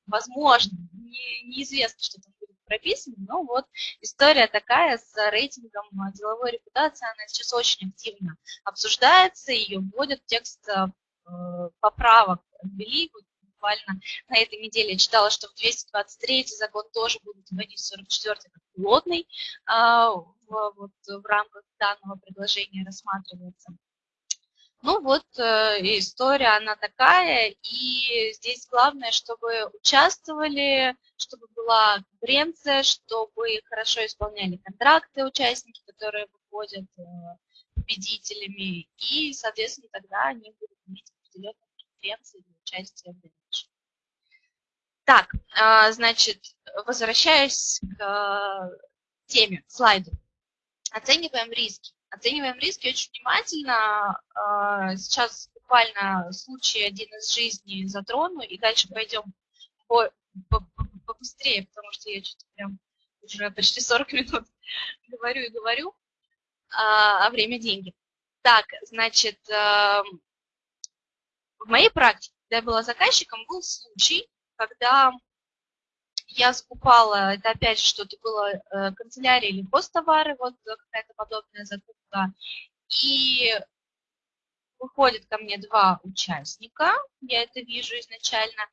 Возможно, не, неизвестно, что там будет прописано, но вот история такая с рейтингом деловой репутации, она сейчас очень активно обсуждается, ее вводят в текст э, поправок ввели, буквально на этой неделе читала, что в 223 закон тоже будет вводить 44 как пилотный, а, в, вот, в рамках данного предложения рассматривается. Ну вот, э, история она такая, и здесь главное, чтобы участвовали, чтобы была конкуренция, чтобы хорошо исполняли контракты участники, которые выходят э, победителями, и, соответственно, тогда они будут иметь определенные конкуренции для участия в дальнейшем. Так, а, значит, возвращаясь к а, теме, слайду. Оцениваем риски. Оцениваем риски очень внимательно. А, сейчас буквально случай один из жизни затрону, и дальше пойдем по, по, побыстрее, потому что я что-то прям уже почти 40 минут говорю и говорю, а, а время деньги. Так, значит, в моей практике, когда я была заказчиком, был случай, когда я скупала, это опять же что-то было э, канцелярия или посттовары, вот какая-то подобная закупка, и выходят ко мне два участника, я это вижу изначально,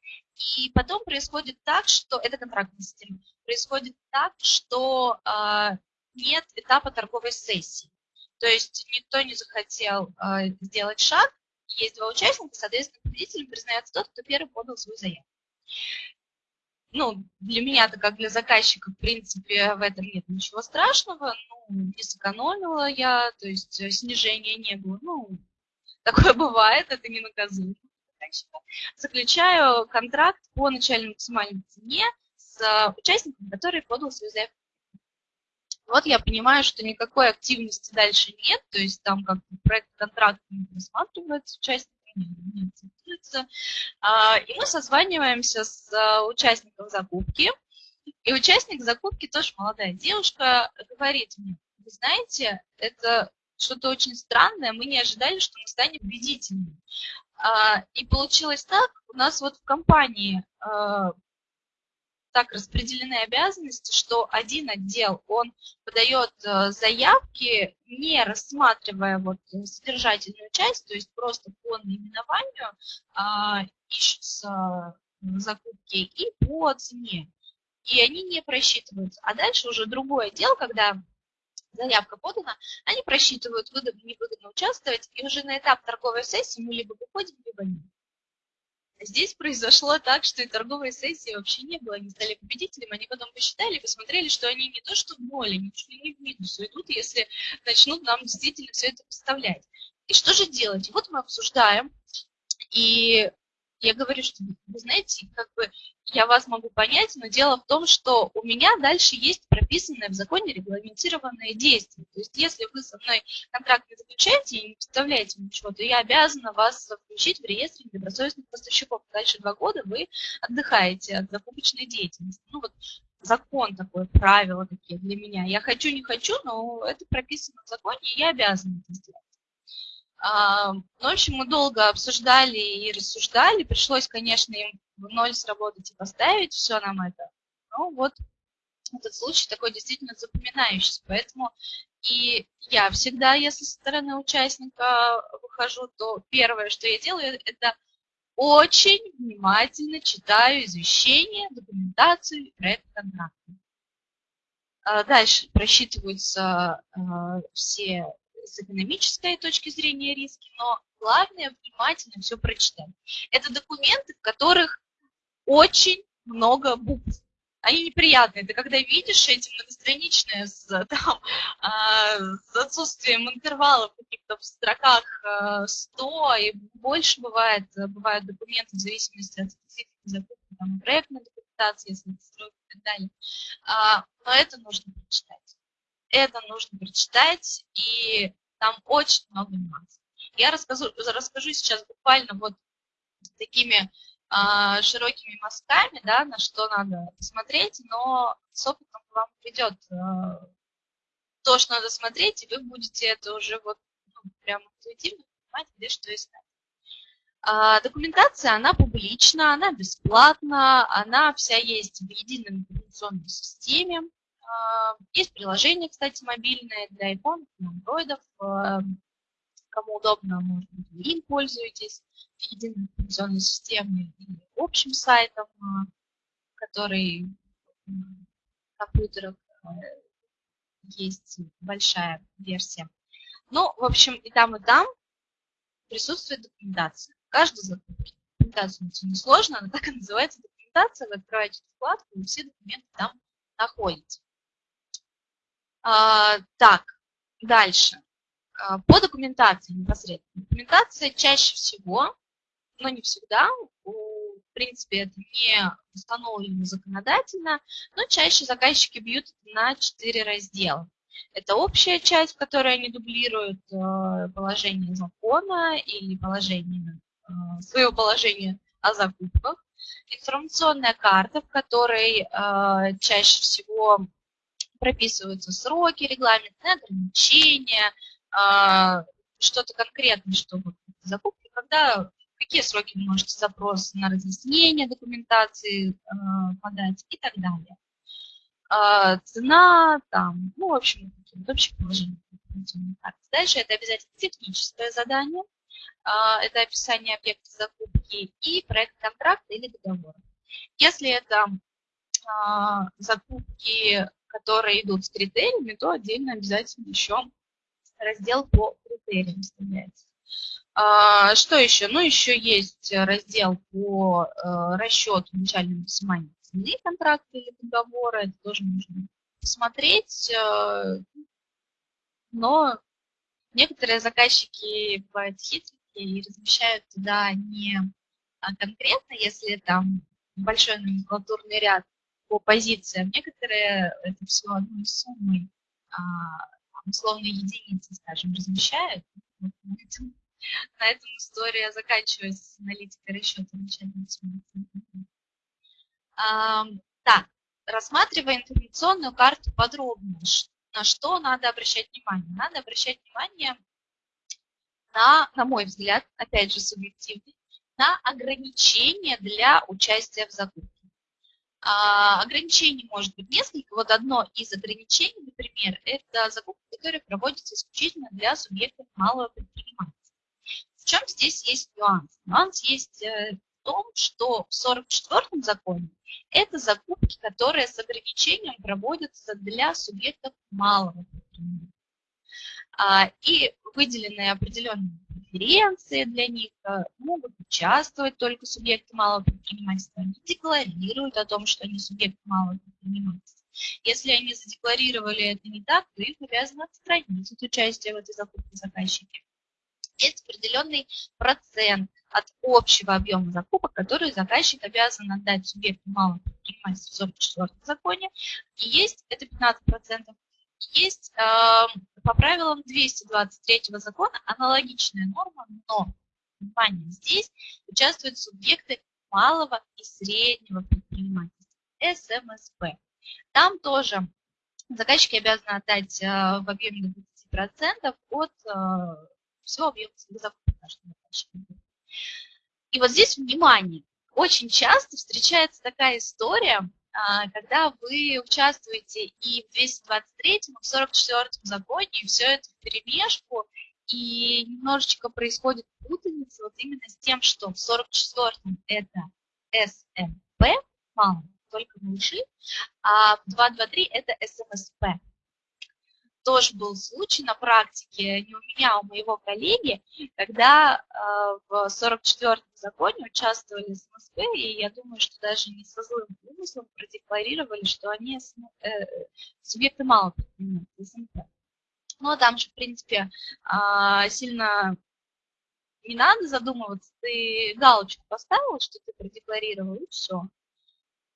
и потом происходит так, что, это контрактная система, происходит так, что э, нет этапа торговой сессии. То есть никто не захотел э, сделать шаг, есть два участника, соответственно, победителем признается тот, кто первый подал свою заявку ну, для меня-то, как для заказчика, в принципе, в этом нет ничего страшного. Ну, не сэкономила я, то есть э, снижения не было. Ну, такое бывает, это не наказуемо. Заключаю контракт по начальной максимальной цене с э, участником, который подал свою заявку. Вот я понимаю, что никакой активности дальше нет, то есть там как проект контракт не рассматривается участник не. А, и мы созваниваемся с а, участником закупки. И участник закупки, тоже молодая девушка, говорит мне, вы знаете, это что-то очень странное, мы не ожидали, что мы станем победителями. А, и получилось так, у нас вот в компании так распределены обязанности, что один отдел, он подает э, заявки, не рассматривая вот содержательную часть, то есть просто по наименованию а, ищутся закупки и по цене. И они не просчитываются. А дальше уже другой отдел, когда заявка подана, они просчитывают, выгодно, невыгодно участвовать, и уже на этап торговой сессии мы либо выходим, либо нет. Здесь произошло так, что и торговой сессии вообще не было, они стали победителем, они потом посчитали, посмотрели, что они не то что в ноль, они чуть ли не в минус уйдут, если начнут нам действительно все это поставлять. И что же делать? Вот мы обсуждаем, и я говорю, что вы знаете, как бы я вас могу понять, но дело в том, что у меня дальше есть прописанное в законе регламентированное действие. То есть если вы со мной контракт не заключаете и не представляете ничего, то я обязана вас включить в реестр недобросовестных поставщиков. Дальше два года вы отдыхаете от закупочной деятельности. Ну вот закон такой, правила такие для меня. Я хочу, не хочу, но это прописано в законе, и я обязана это сделать. Ну, в общем, мы долго обсуждали и рассуждали. Пришлось, конечно, им в ноль сработать и поставить все нам это. Ну, вот этот случай такой действительно запоминающийся. Поэтому и я всегда, если со стороны участника выхожу, то первое, что я делаю, это очень внимательно читаю извещение, документацию проект контракта. А дальше просчитываются а, все с экономической точки зрения риски, но главное внимательно все прочитать. Это документы, в которых очень много букв. Они неприятные. Ты когда видишь эти многостраничные с, там, э, с отсутствием интервалов каких-то в строках э, 100 и больше бывает, бывают документы в зависимости от специфики закупки, там, проектной документации, если это строят и так далее. А, но это нужно прочитать это нужно прочитать, и там очень много нюансов. Я расскажу, расскажу сейчас буквально вот такими а, широкими мазками, да, на что надо посмотреть, но с опытом вам придет а, то, что надо смотреть, и вы будете это уже вот ну, прямо интуитивно понимать, где что искать. А, документация, она публична, она бесплатна, она вся есть в единой информационной системе. А, есть приложение, кстати, мобильное для iPhone, для Android. А, кому удобно, может быть, вы им пользуетесь, единой информационной системой или общим сайтом, а, который в компьютерах есть большая версия. Ну, в общем, и там, и там присутствует документация. Каждый закупки. Документация не сложно, она так и называется документация. Вы открываете вкладку, и все документы там находите. А, так, дальше. А, по документации непосредственно. Документация чаще всего, но не всегда, в принципе, это не установлено законодательно, но чаще заказчики бьют на четыре раздела. Это общая часть, в которой они дублируют э, положение закона или положение, свое положение о закупках. Информационная карта, в которой чаще всего прописываются сроки, регламентные ограничения, а, что-то конкретное, что вы закупки, когда, какие сроки вы можете запрос на разъяснение документации а, подать и так далее. А, цена, там, ну, в общем, общее положение. Дальше это обязательно техническое задание, это описание объекта закупки и проект контракта или договора. Если это закупки которые идут с критериями, то отдельно обязательно еще раздел по критериям вставляется. А, что еще? Ну, еще есть раздел по а, расчету начальной максимальной цены контракта или договора. Это тоже нужно посмотреть. А, но некоторые заказчики бывают хитрые и размещают туда не конкретно, если там большой номенклатурный ряд, по позициям. Некоторые это все одной суммой, а, условно единицы, скажем, размещают. на, этом, на этом история заканчивается с аналитикой расчета начальной. А, так, рассматривая информационную карту подробно, на что надо обращать внимание? Надо обращать внимание на, на мой взгляд, опять же субъективный, на ограничения для участия в закупке. А, ограничений может быть несколько. Вот одно из ограничений, например, это закупки, которые проводятся исключительно для субъектов малого предпринимательства. В чем здесь есть нюанс? Нюанс есть э, в том, что в 44-м законе это закупки, которые с ограничением проводятся для субъектов малого предпринимательства. А, и выделенные определенные преференции для них, э, могут участвовать только субъекты малого предпринимательства, они декларируют о том, что они субъекты малого предпринимательства. Если они задекларировали это не так, то их обязаны отстранить от участия в этой закупке заказчики. Есть определенный процент от общего объема закупок, который заказчик обязан отдать субъекту малого предпринимательства в 44 законе. И есть, это 15%, есть э, по правилам 223 закона аналогичная норма, но, внимание, здесь участвуют субъекты малого и среднего предпринимательства, СМСП. Там тоже заказчики обязаны отдать э, в объеме до 20% от э, всего объема заказчика. И вот здесь, внимание, очень часто встречается такая история, когда вы участвуете и в 223, и в 44 законе, и все это в перемешку, и немножечко происходит путаница вот именно с тем, что в 44-м это СМП, мало, только малыши, а в 223 это СМСП тоже был случай на практике, не у меня, а у моего коллеги, когда э, в 44-м законе участвовали СМСП, и я думаю, что даже не со злым умыслом продекларировали, что они э, субъекты малого СМП. Но там же, в принципе, э, сильно не надо задумываться, ты галочку поставил, что ты продекларировал, и все.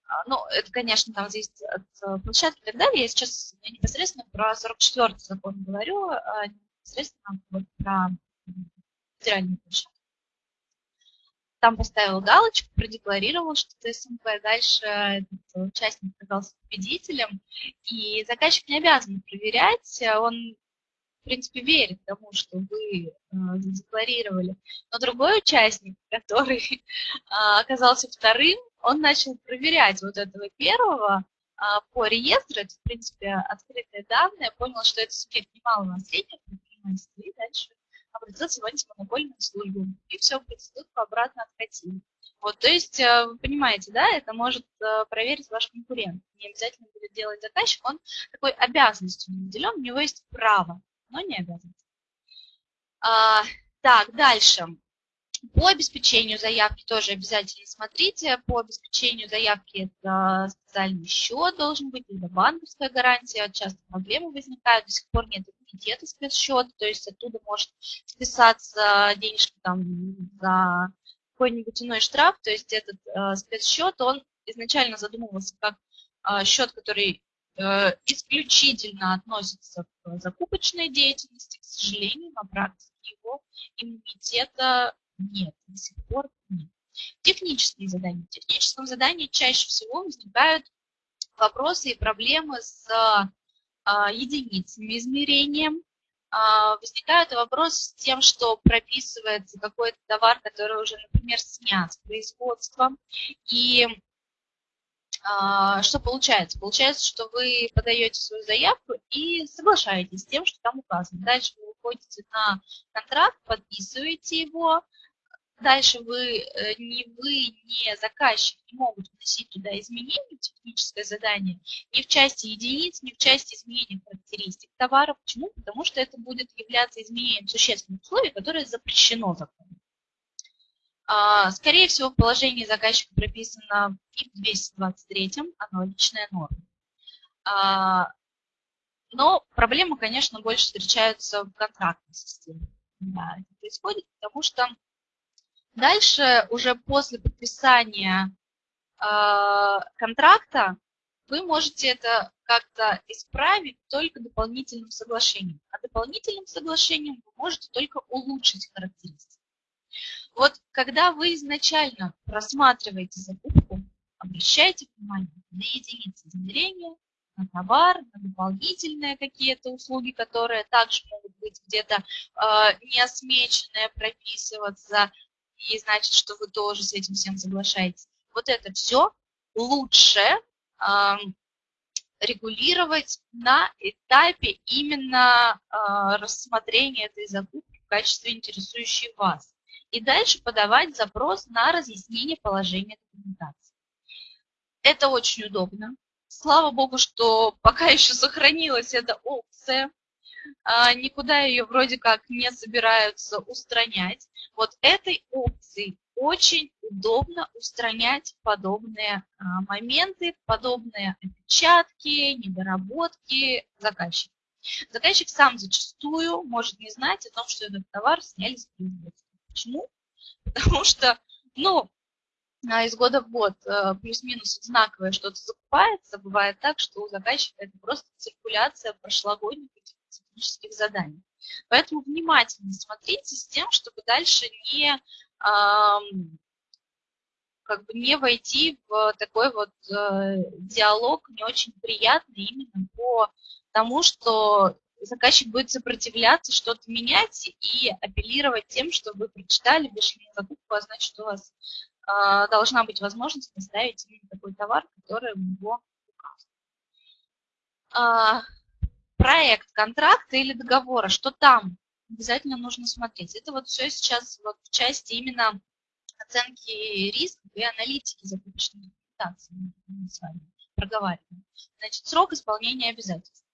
А, ну, это, конечно, там зависит от э, площадки и так далее. Я сейчас непосредственно про 44-й закон говорю, а непосредственно вот про федеральную площадку. Там поставил галочку, продекларировал, что это СМП. Дальше этот участник оказался победителем. И заказчик не обязан проверять, он принципе, верит тому, что вы э, задекларировали. Но другой участник, который э, оказался вторым, он начал проверять вот этого первого а, по реестру, это, в принципе, открытые данные, понял, что это субъект немалого наследия предпринимательства, и дальше обратился в антимонопольную службу. И все, процедурку обратно откатили. Вот, то есть, э, вы понимаете, да, это может э, проверить ваш конкурент. Не обязательно будет делать заказчик, он такой обязанностью не наделен, у него есть право, но не обязанность. А, так, дальше. По обеспечению заявки тоже обязательно смотрите. По обеспечению заявки это специальный счет должен быть, либо банковская гарантия. Часто проблемы возникают, до сих пор нет иммунитета спецсчета, то есть оттуда может списаться денежка там за какой-нибудь иной штраф. То есть этот э, спецсчет, он изначально задумывался как э, счет, который исключительно относится к закупочной деятельности. К сожалению, на практике его иммунитета нет, до сих пор нет. Технические задания. В техническом задании чаще всего возникают вопросы и проблемы с а, единицами измерения. А, возникают вопросы с тем, что прописывается какой-то товар, который уже, например, снят с производства. И что получается? Получается, что вы подаете свою заявку и соглашаетесь с тем, что там указано. Дальше вы выходите на контракт, подписываете его, Дальше вы, э, ни вы, ни заказчик не могут вносить туда изменения в техническое задание ни в части единиц, ни в части изменения характеристик товара. Почему? Потому что это будет являться изменением существенных условий, которое запрещено законом. А, скорее всего, в положении заказчика прописано и в 223 аналогичная норма. А, но проблемы, конечно, больше встречаются в контрактной системе. Да, это происходит, потому что Дальше уже после подписания э, контракта вы можете это как-то исправить только дополнительным соглашением. А дополнительным соглашением вы можете только улучшить характеристики. Вот когда вы изначально просматриваете закупку, обращайте внимание на единицы измерения, на товар, на дополнительные какие-то услуги, которые также могут быть где-то э, неосмеченные, прописываться, и значит, что вы тоже с этим всем соглашаетесь. Вот это все лучше э, регулировать на этапе именно э, рассмотрения этой закупки в качестве интересующей вас. И дальше подавать запрос на разъяснение положения документации. Это очень удобно. Слава богу, что пока еще сохранилась эта опция. а, никуда ее вроде как не собираются устранять. Вот этой опцией очень удобно устранять подобные а, моменты, подобные опечатки, недоработки заказчика. Заказчик сам зачастую может не знать о том, что этот товар сняли с производства. Почему? Потому что, ну, а, из года в год э, плюс-минус знаковое что-то закупается. Бывает так, что у заказчика это просто циркуляция прошлогодних технических заданий. Поэтому внимательно смотрите с тем, чтобы дальше не, как бы не войти в такой вот э, диалог не очень приятный именно по тому, что заказчик будет сопротивляться, что-то менять и апеллировать тем, что вы прочитали, вышли на закупку, а значит, у вас э, должна быть возможность поставить такой товар, который у него указан. А, проект контракта или договора, что там обязательно нужно смотреть. Это вот все сейчас вот в части именно оценки рисков и аналитики закупочной документации мы с вами проговариваем. Значит, срок исполнения обязательств.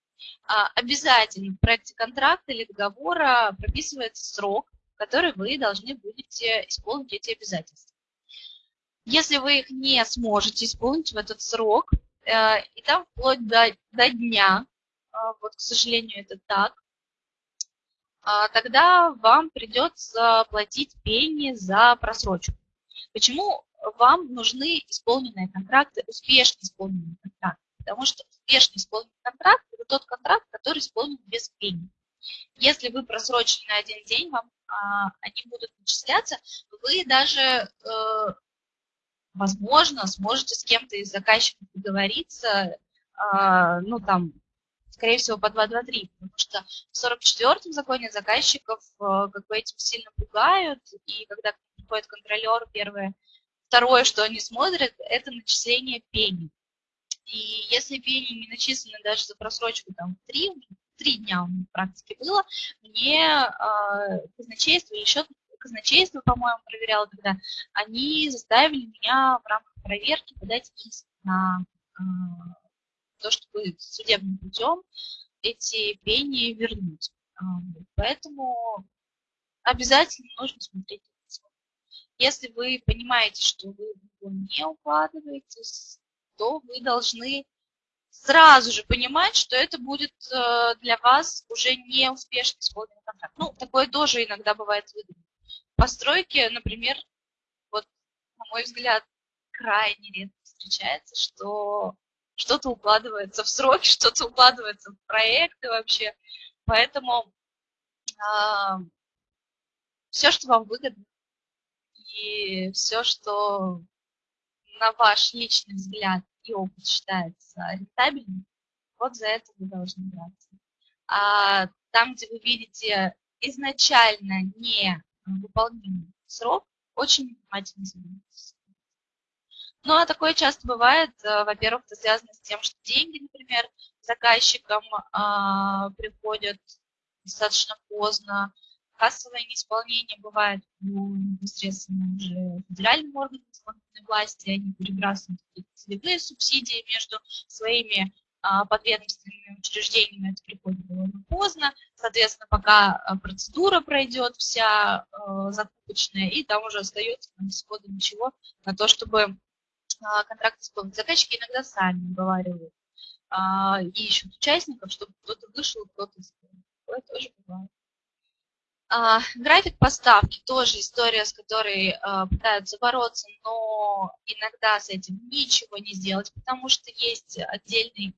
А, обязательно в проекте контракта или договора прописывается срок, который вы должны будете исполнить эти обязательства. Если вы их не сможете исполнить в этот срок, э, и там вплоть до, до дня, а, вот, к сожалению, это так, а, тогда вам придется платить пени за просрочку. Почему вам нужны исполненные контракты, успешно исполненные контракты? Потому что успешно исполненный контракт – это тот контракт, который исполнен без пени. Если вы просрочили на один день, вам а, они будут начисляться, вы даже, э, возможно, сможете с кем-то из заказчиков договориться, э, ну, там, скорее всего, по 2.2.3, потому что в 44-м законе заказчиков э, как бы этим сильно пугают, и когда приходит контролер, первое, второе, что они смотрят, это начисление пени. И если пени не начислены даже за просрочку там 3, 3 дня у меня в было, мне э, казначейство, еще казначейство, по-моему, проверяло тогда, они заставили меня в рамках проверки подать иск на э, то, чтобы судебным путем эти пени вернуть. А, поэтому обязательно нужно смотреть Если вы понимаете, что вы не укладываетесь, то вы должны сразу же понимать, что это будет э, для вас уже не успешно исполненный контракт. Ну, такое тоже иногда бывает выгодно. Постройки, например, вот, на мой взгляд, крайне редко встречается, что что-то укладывается в сроки, что-то укладывается в проекты вообще. Поэтому э, а, все, что вам выгодно, и все, что на ваш личный взгляд и опыт считается рентабельным, вот за это вы должны браться. А там, где вы видите изначально не выполнимый срок, очень внимательно занимайтесь. Ну, а такое часто бывает, э, во-первых, это связано с тем, что деньги, например, заказчикам а, приходят достаточно поздно, кассовое неисполнение бывает ну, непосредственно уже федеральным органам исполнительной власти, они перебрасывают целевые субсидии между своими а, подведомственными учреждениями, это приходит довольно поздно, соответственно, пока а, процедура пройдет вся а, закупочная, и там уже остается всего ничего на то, чтобы а, контракт исполнить. Заказчики иногда сами уговаривают а, и ищут участников, чтобы кто-то вышел, кто-то исполнил. Такое тоже бывает. А, график поставки тоже история, с которой а, пытаются бороться, но иногда с этим ничего не сделать, потому что есть отдельный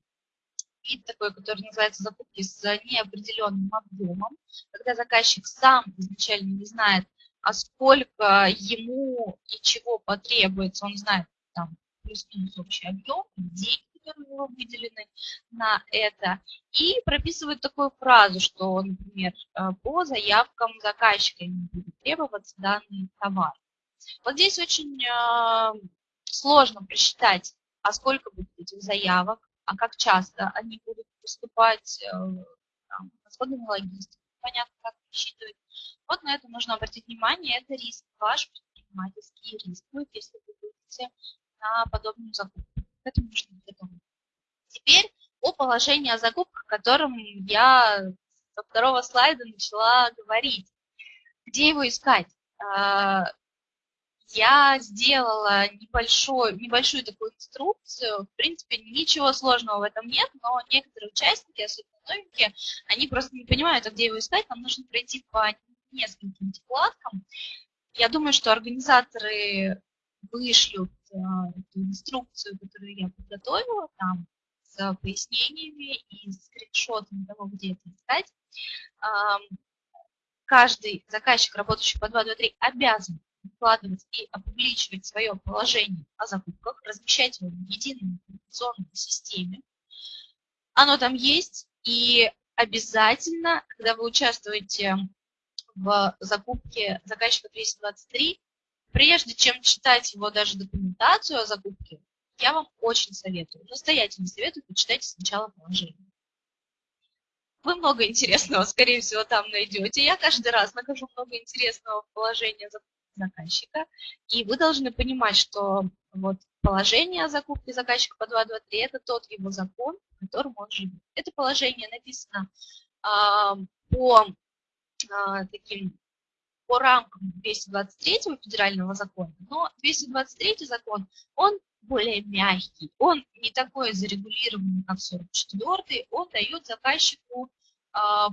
вид такой, который называется закупки с неопределенным объемом, когда заказчик сам изначально не знает, а сколько ему и чего потребуется, он знает там плюс-минус общий объем, деньги, которые выделены на это, и прописывают такую фразу, что, например, э, по заявкам заказчика не будет требоваться данный товар. Вот здесь очень э, сложно просчитать, а сколько будет этих заявок, а как часто они будут поступать, э, там, расходы на логистику, понятно, как рассчитывать. Вот на это нужно обратить внимание, это риск, ваш предпринимательский риск. Будет, если вы будете на подобную закупку. К этому нужно быть. Теперь о положении о закупках, которым я со второго слайда начала говорить. Где его искать? А, я сделала небольшой, небольшую такую инструкцию. В принципе, ничего сложного в этом нет, но некоторые участники, особенно новенькие, они просто не понимают, а где его искать. Нам нужно пройти по нескольким вкладкам. Я думаю, что организаторы вышлют эту инструкцию, которую я подготовила, там с пояснениями и скриншотами того, где это искать. Каждый заказчик, работающий по 223, обязан выкладывать и опубличивать свое положение о закупках, размещать его в единой информационной системе. Оно там есть, и обязательно, когда вы участвуете в закупке заказчика 223, прежде чем читать его даже документацию о закупке, я вам очень советую, настоятельно советую, почитайте сначала положение. Вы много интересного, скорее всего, там найдете. Я каждый раз нахожу много интересного в положении заказчика, и вы должны понимать, что вот положение о закупке заказчика по 223 – это тот его закон, в котором он живет. Это положение написано а, по а, таким по рамкам 223 федерального закона, но 223 закон, он более мягкий, он не такой зарегулированный, как 44 он дает заказчику а,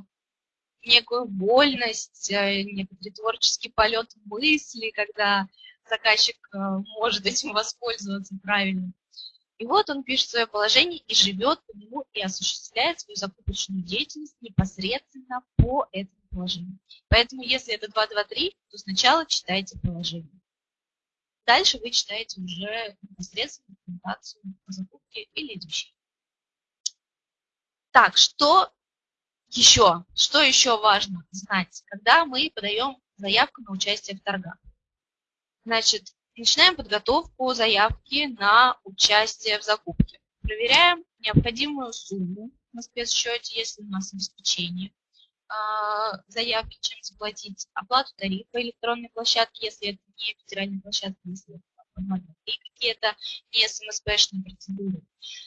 некую вольность, э, некоторый творческий полет мысли, когда заказчик э, может этим воспользоваться правильно. И вот он пишет свое положение и живет по нему и осуществляет свою закупочную деятельность непосредственно по этому положению. Поэтому если это 2.2.3, то сначала читайте положение. Дальше вы читаете уже непосредственно документацию по закупке или идущей. Так, что еще? Что еще важно знать, когда мы подаем заявку на участие в торгах? Значит, начинаем подготовку заявки на участие в закупке. Проверяем необходимую сумму на спецсчете, если у нас обеспечение. А, заявки, чем заплатить, оплату тарифа электронной площадки, если это не федеральная площадка, если это какие-то не СМСПшные процедуры.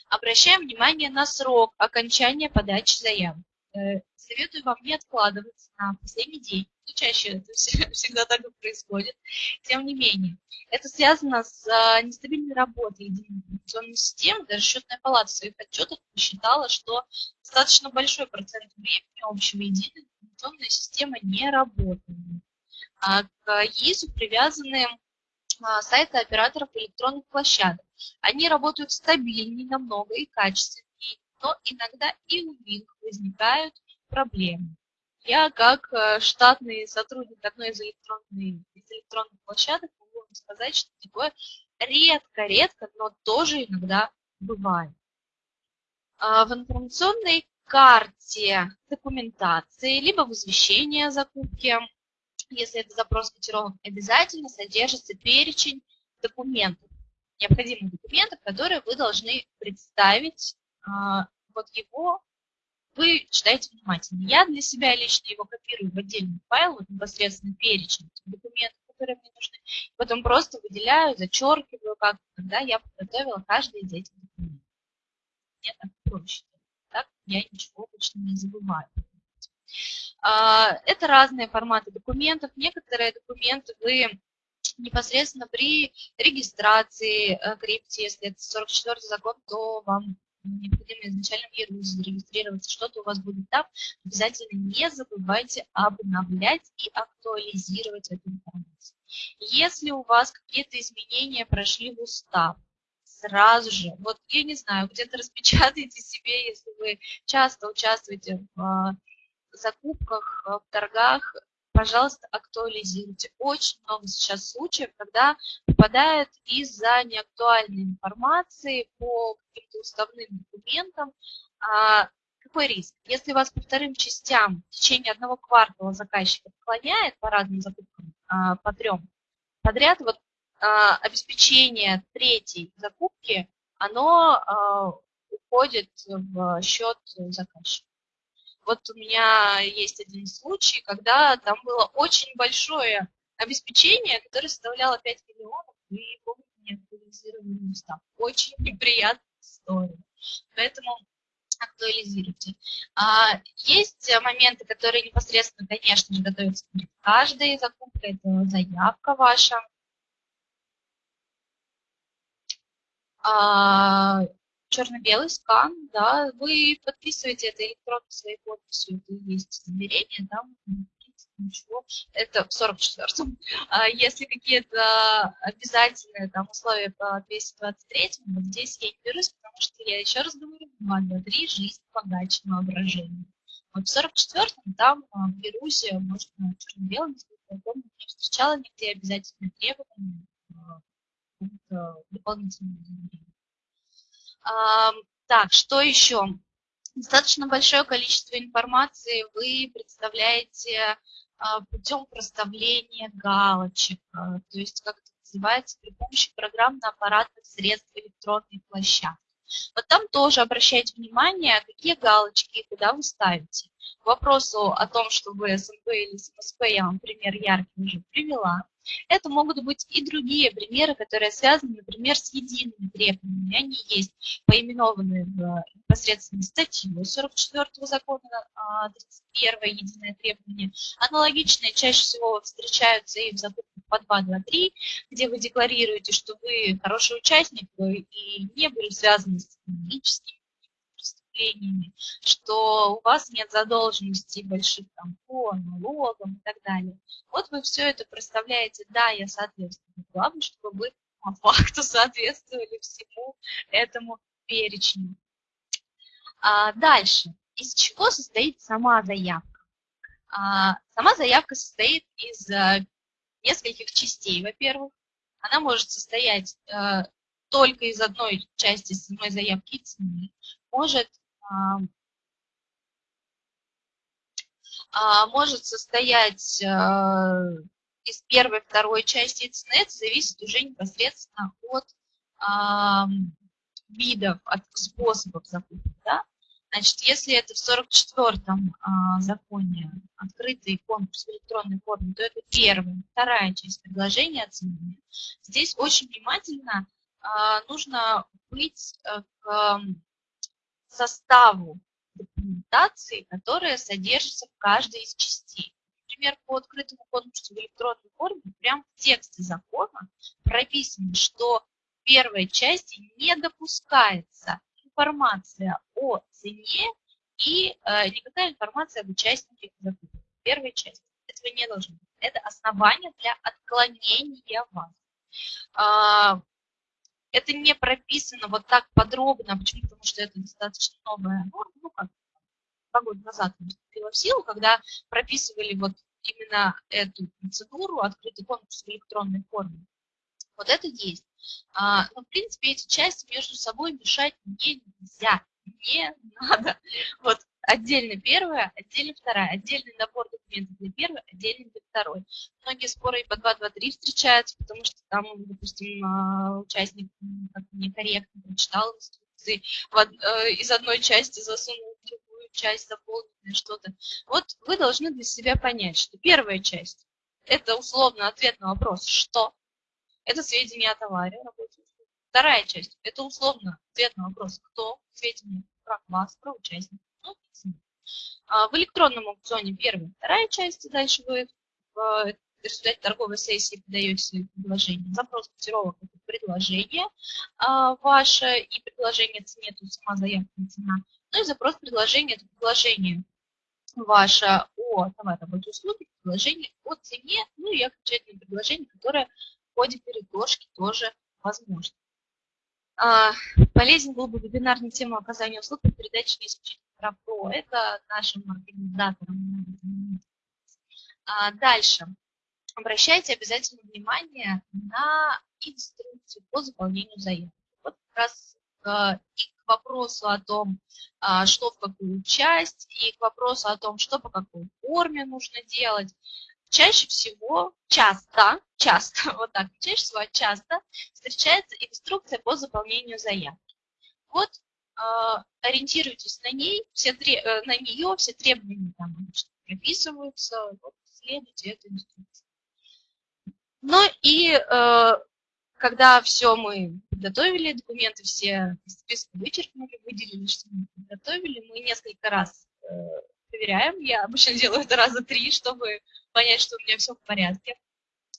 Обращаем внимание на срок окончания подачи заявок. Э, советую вам не откладываться на последний день. Ну, чаще это всегда так и происходит. Тем не менее, это связано с а, нестабильной работой единой информационной системы. Даже счетная палата в своих отчетах посчитала, что достаточно большой процент времени общего единой информационной системы не работает. А к ЕИСу привязаны а, сайты операторов электронных площадок. Они работают стабильнее намного и качественнее, но иногда и у них возникают проблемы. Я, как э, штатный сотрудник одной из, электронной, из электронных площадок, могу вам сказать, что такое редко-редко, но тоже иногда бывает. А, в информационной карте документации, либо в извещении о закупке, если это запрос котировок, обязательно содержится перечень документов, необходимых документов, которые вы должны представить. А, вот его вы читаете внимательно. Я для себя лично его копирую в отдельный файл, вот непосредственно перечень документов, которые мне нужны, потом просто выделяю, зачеркиваю, как когда я подготовила каждый из этих документов. Мне так проще. Так я ничего обычно не забываю. А, это разные форматы документов. Некоторые документы вы непосредственно при регистрации э, крипте, если это 44 закон, то вам необходимо изначально в зарегистрироваться, что-то у вас будет там, обязательно не забывайте обновлять и актуализировать эту информацию. Если у вас какие-то изменения прошли в устав, сразу же, вот я не знаю, где-то распечатайте себе, если вы часто участвуете в а, закупках, в торгах, пожалуйста, актуализируйте. Очень много сейчас случаев, когда попадают из-за неактуальной информации по каким-то уставным документам. А, какой риск? Если вас по вторым частям в течение одного квартала заказчик отклоняет по разным закупкам, а, по трем подряд, вот а, обеспечение третьей закупки, оно уходит в счет заказчика. Вот у меня есть один случай, когда там было очень большое обеспечение, которое составляло 5 миллионов, и не актуализировали устав. Очень неприятная история. Поэтому актуализируйте. А, есть моменты, которые непосредственно, конечно же, готовятся перед каждой закупкой. Это заявка ваша. А, черно-белый скан, да, вы подписываете это электронно своей подписью, это есть измерение, там ничего, это в 44-м. А если какие-то обязательные там условия по 223 вот здесь я не берусь, потому что я еще раз говорю, 2, 2, 3, жизнь, подача, воображение. Вот в 44-м там а, в берусь, можно черно-белым, я помню, не встречала нигде обязательные требования а, дополнительные измерения. Так, что еще? Достаточно большое количество информации вы представляете а, путем проставления галочек, а, то есть, как это называется, при помощи программно-аппаратных средств электронной площадки. Вот там тоже обращайте внимание, какие галочки и куда вы ставите. К вопросу о том, что вы СМП или СМСП, я вам пример яркий уже привела. Это могут быть и другие примеры, которые связаны, например, с едиными требованиями. Они есть поименованные в непосредственно статью 44 закона, 31 а, единое требование. Аналогичные чаще всего встречаются и в закупках по 2, 2, 3, где вы декларируете, что вы хороший участник и не были связаны с экономическими преступлениями, что у вас нет задолженностей больших там, по налогам и так далее. Вот вы все это проставляете, да, я соответствую. Главное, чтобы вы по факту соответствовали всему этому перечню. А дальше. Из чего состоит сама заявка? А, сама заявка состоит из а, нескольких частей, во-первых. Она может состоять а, только из одной части самой заявки цены. Может может состоять а, из первой, второй части это зависит уже непосредственно от а, видов, от способов закупки. Да? Значит, если это в 44-м законе открытый конкурс в электронной форме, то это первая, вторая часть предложения о цене. Здесь очень внимательно нужно быть э, к составу документации, которая содержится в каждой из частей. Например, по открытому конкурсу в электронной форме прямо в тексте закона прописано, что в первой части не допускается информация о цене и э, никакая информация об участнике закупки. В первой части. Этого не должно быть. Это основание для отклонения вас. Это не прописано вот так подробно. Почему? Потому что это достаточно новая норма. Ну, как два года назад вступила в силу, когда прописывали вот именно эту процедуру, открытый конкурс в электронной форме. Вот это есть. А, но, в принципе, эти части между собой мешать нельзя. Не надо. Вот отдельно первая, отдельно вторая, отдельный набор документов для первой, отдельный для второй. Многие споры и по 2, 2, 3 встречаются, потому что там, допустим, а, участник некорректно прочитал инструкции, э, из одной части засунул в другую часть, заполненное что-то. Вот вы должны для себя понять, что первая часть – это условно ответ на вопрос «что?», это сведения о товаре, работе. Вторая часть – это условно ответ на вопрос «кто?», сведения про вас, про участника. А, в электронном аукционе первая и вторая часть, дальше вы в результате торговой сессии подаете свои предложения. Запрос котировок – это предложение а, ваше и предложение цене, то есть сама заявка на цена. Ну и запрос предложения – это предложение ваше о товаре, работе, услуге, предложение о цене, ну и окончательное предложение, которое в ходе передложки тоже возможно. А, полезен был бы вебинар на тему оказания услуг по передаче исключительно Равпро. Это нашим организаторам. А дальше. Обращайте обязательно внимание на инструкцию по заполнению заявки. Вот как раз э, и к вопросу о том, а, что в какую часть, и к вопросу о том, что по какой форме нужно делать. Чаще всего, часто, часто, вот так, чаще всего часто встречается инструкция по заполнению заявки. Вот ориентируйтесь на ней, все, э, на нее, все требования там прописываются, вот, следуйте этой инструкции. Ну и э, когда все мы подготовили, документы все из списка вычеркнули, выделили, что подготовили. Мы несколько раз э, проверяем. Я обычно делаю это раза три, чтобы понять, что у меня все в порядке.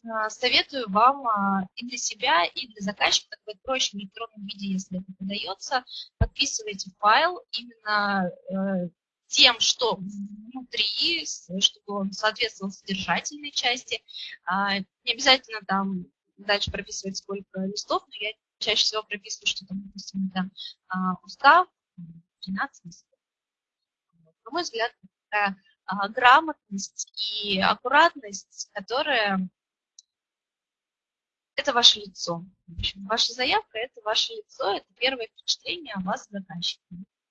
А, советую вам а, и для себя, и для заказчика, так будет проще в электронном виде, если это подается, подписывайте файл именно э, тем, что внутри, чтобы он соответствовал содержательной части. А, не обязательно там дальше прописывать сколько листов, но я чаще всего прописываю, что там, допустим, это устав, 13 листов. На мой взгляд, такая грамотность и аккуратность, которая это ваше лицо. В общем, ваша заявка – это ваше лицо, это первое впечатление о вас заказчику.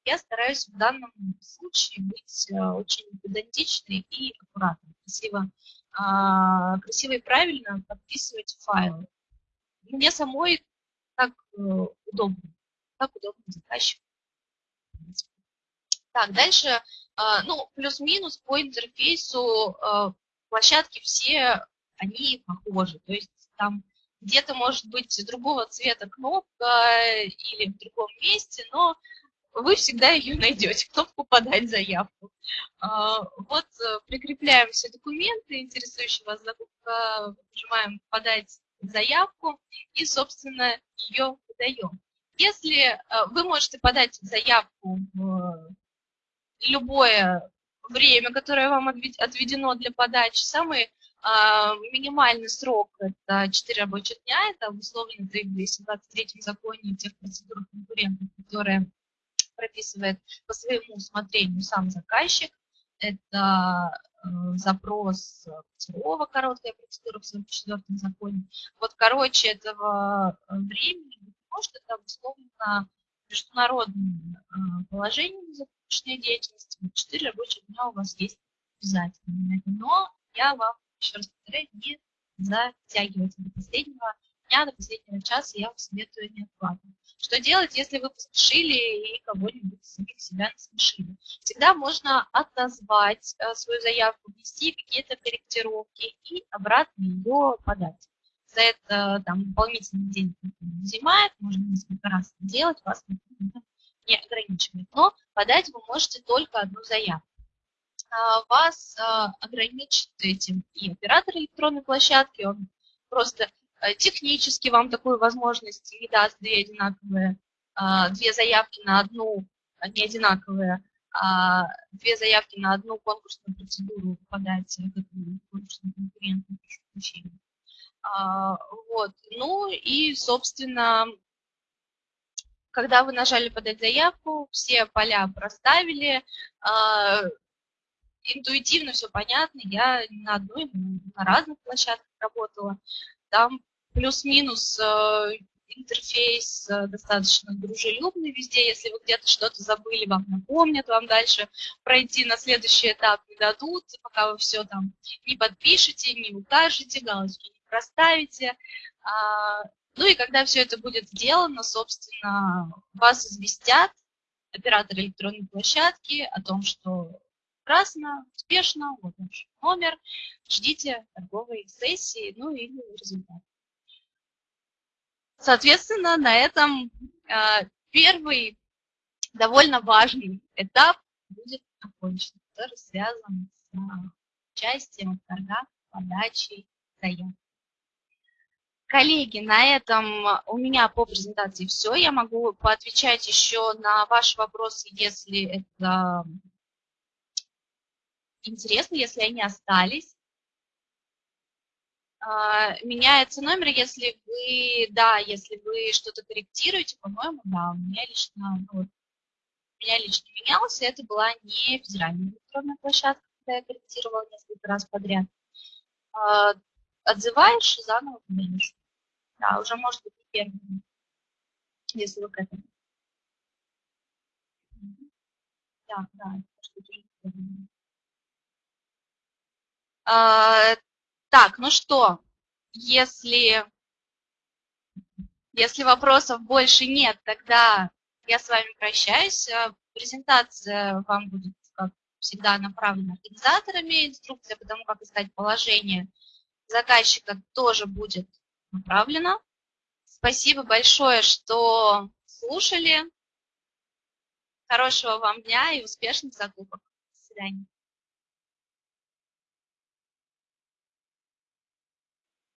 Я стараюсь в данном случае быть э, очень педантичной и аккуратной, красиво, а, красиво и правильно подписывать файлы. Мне самой так э, удобно, так удобно заказчику. Так, дальше, а, ну, плюс-минус по интерфейсу э, площадки все, они похожи. То есть там где-то может быть другого цвета кнопка или в другом месте, но вы всегда ее найдете, кнопку «Подать заявку». А, вот э, прикрепляем все документы, интересующие вас закупка, нажимаем «Подать заявку» и, собственно, ее подаем. Если э, вы можете подать заявку в любое время, которое вам отведено для подачи, самый а, минимальный срок – это 4 рабочих дня, это обусловлено требованием в 23 законе тех процедур конкурентов, которые прописывает по своему усмотрению сам заказчик. Это э, запрос ЦРОВа, короткая процедура в 44 законе. Вот, короче, этого э, времени, может, это обусловлено международным э, положением закупочной деятельности. 4 рабочих дня у вас есть обязательно. Но я вам еще раз повторяю, не затягивайте до последнего дня, до последнего часа, я вам советую не. Что делать, если вы поспешили и кого-нибудь самих себя насмешили? Всегда можно отозвать э, свою заявку, внести какие-то корректировки и обратно ее подать. За это там дополнительный день занимает, можно несколько раз делать, вас не ограничивает. Но подать вы можете только одну заявку. А, вас а, ограничит этим и оператор электронной площадки, он просто а, технически вам такую возможность не даст две одинаковые, две заявки на одну, не одинаковые, а две заявки на одну конкурсную процедуру подать конкурсный конкурент, Вот. Ну и, собственно, когда вы нажали подать заявку, все поля проставили, интуитивно все понятно. Я на одной, на разных площадках работала. Там плюс-минус э, интерфейс э, достаточно дружелюбный везде. Если вы где-то что-то забыли, вам напомнят, вам дальше пройти на следующий этап не дадут, пока вы все там не подпишете, не укажете, галочки не проставите. А, ну и когда все это будет сделано, собственно, вас известят оператор электронной площадки о том, что прекрасно, успешно, вот наш номер, ждите торговой сессии, ну или результат. Соответственно, на этом э, первый довольно важный этап будет окончен, который связан с участием в торгах, подачей заявок. Коллеги, на этом у меня по презентации все. Я могу поотвечать еще на ваши вопросы, если это интересно, если они остались. А, меняется номер, если вы, да, если вы что-то корректируете, по-моему, да, у меня лично, ну, у меня лично менялся, это была не федеральная электронная площадка, когда я корректировала несколько раз подряд. А, отзываешь, заново поменяешь. Да, уже может быть не первый, если вы к этому. Да, да, может быть уже первый. А, так, ну что, если, если вопросов больше нет, тогда я с вами прощаюсь. А, презентация вам будет, как всегда, направлена организаторами. Инструкция по тому, как искать положение заказчика, тоже будет направлена. Спасибо большое, что слушали. Хорошего вам дня и успешных закупок. До свидания.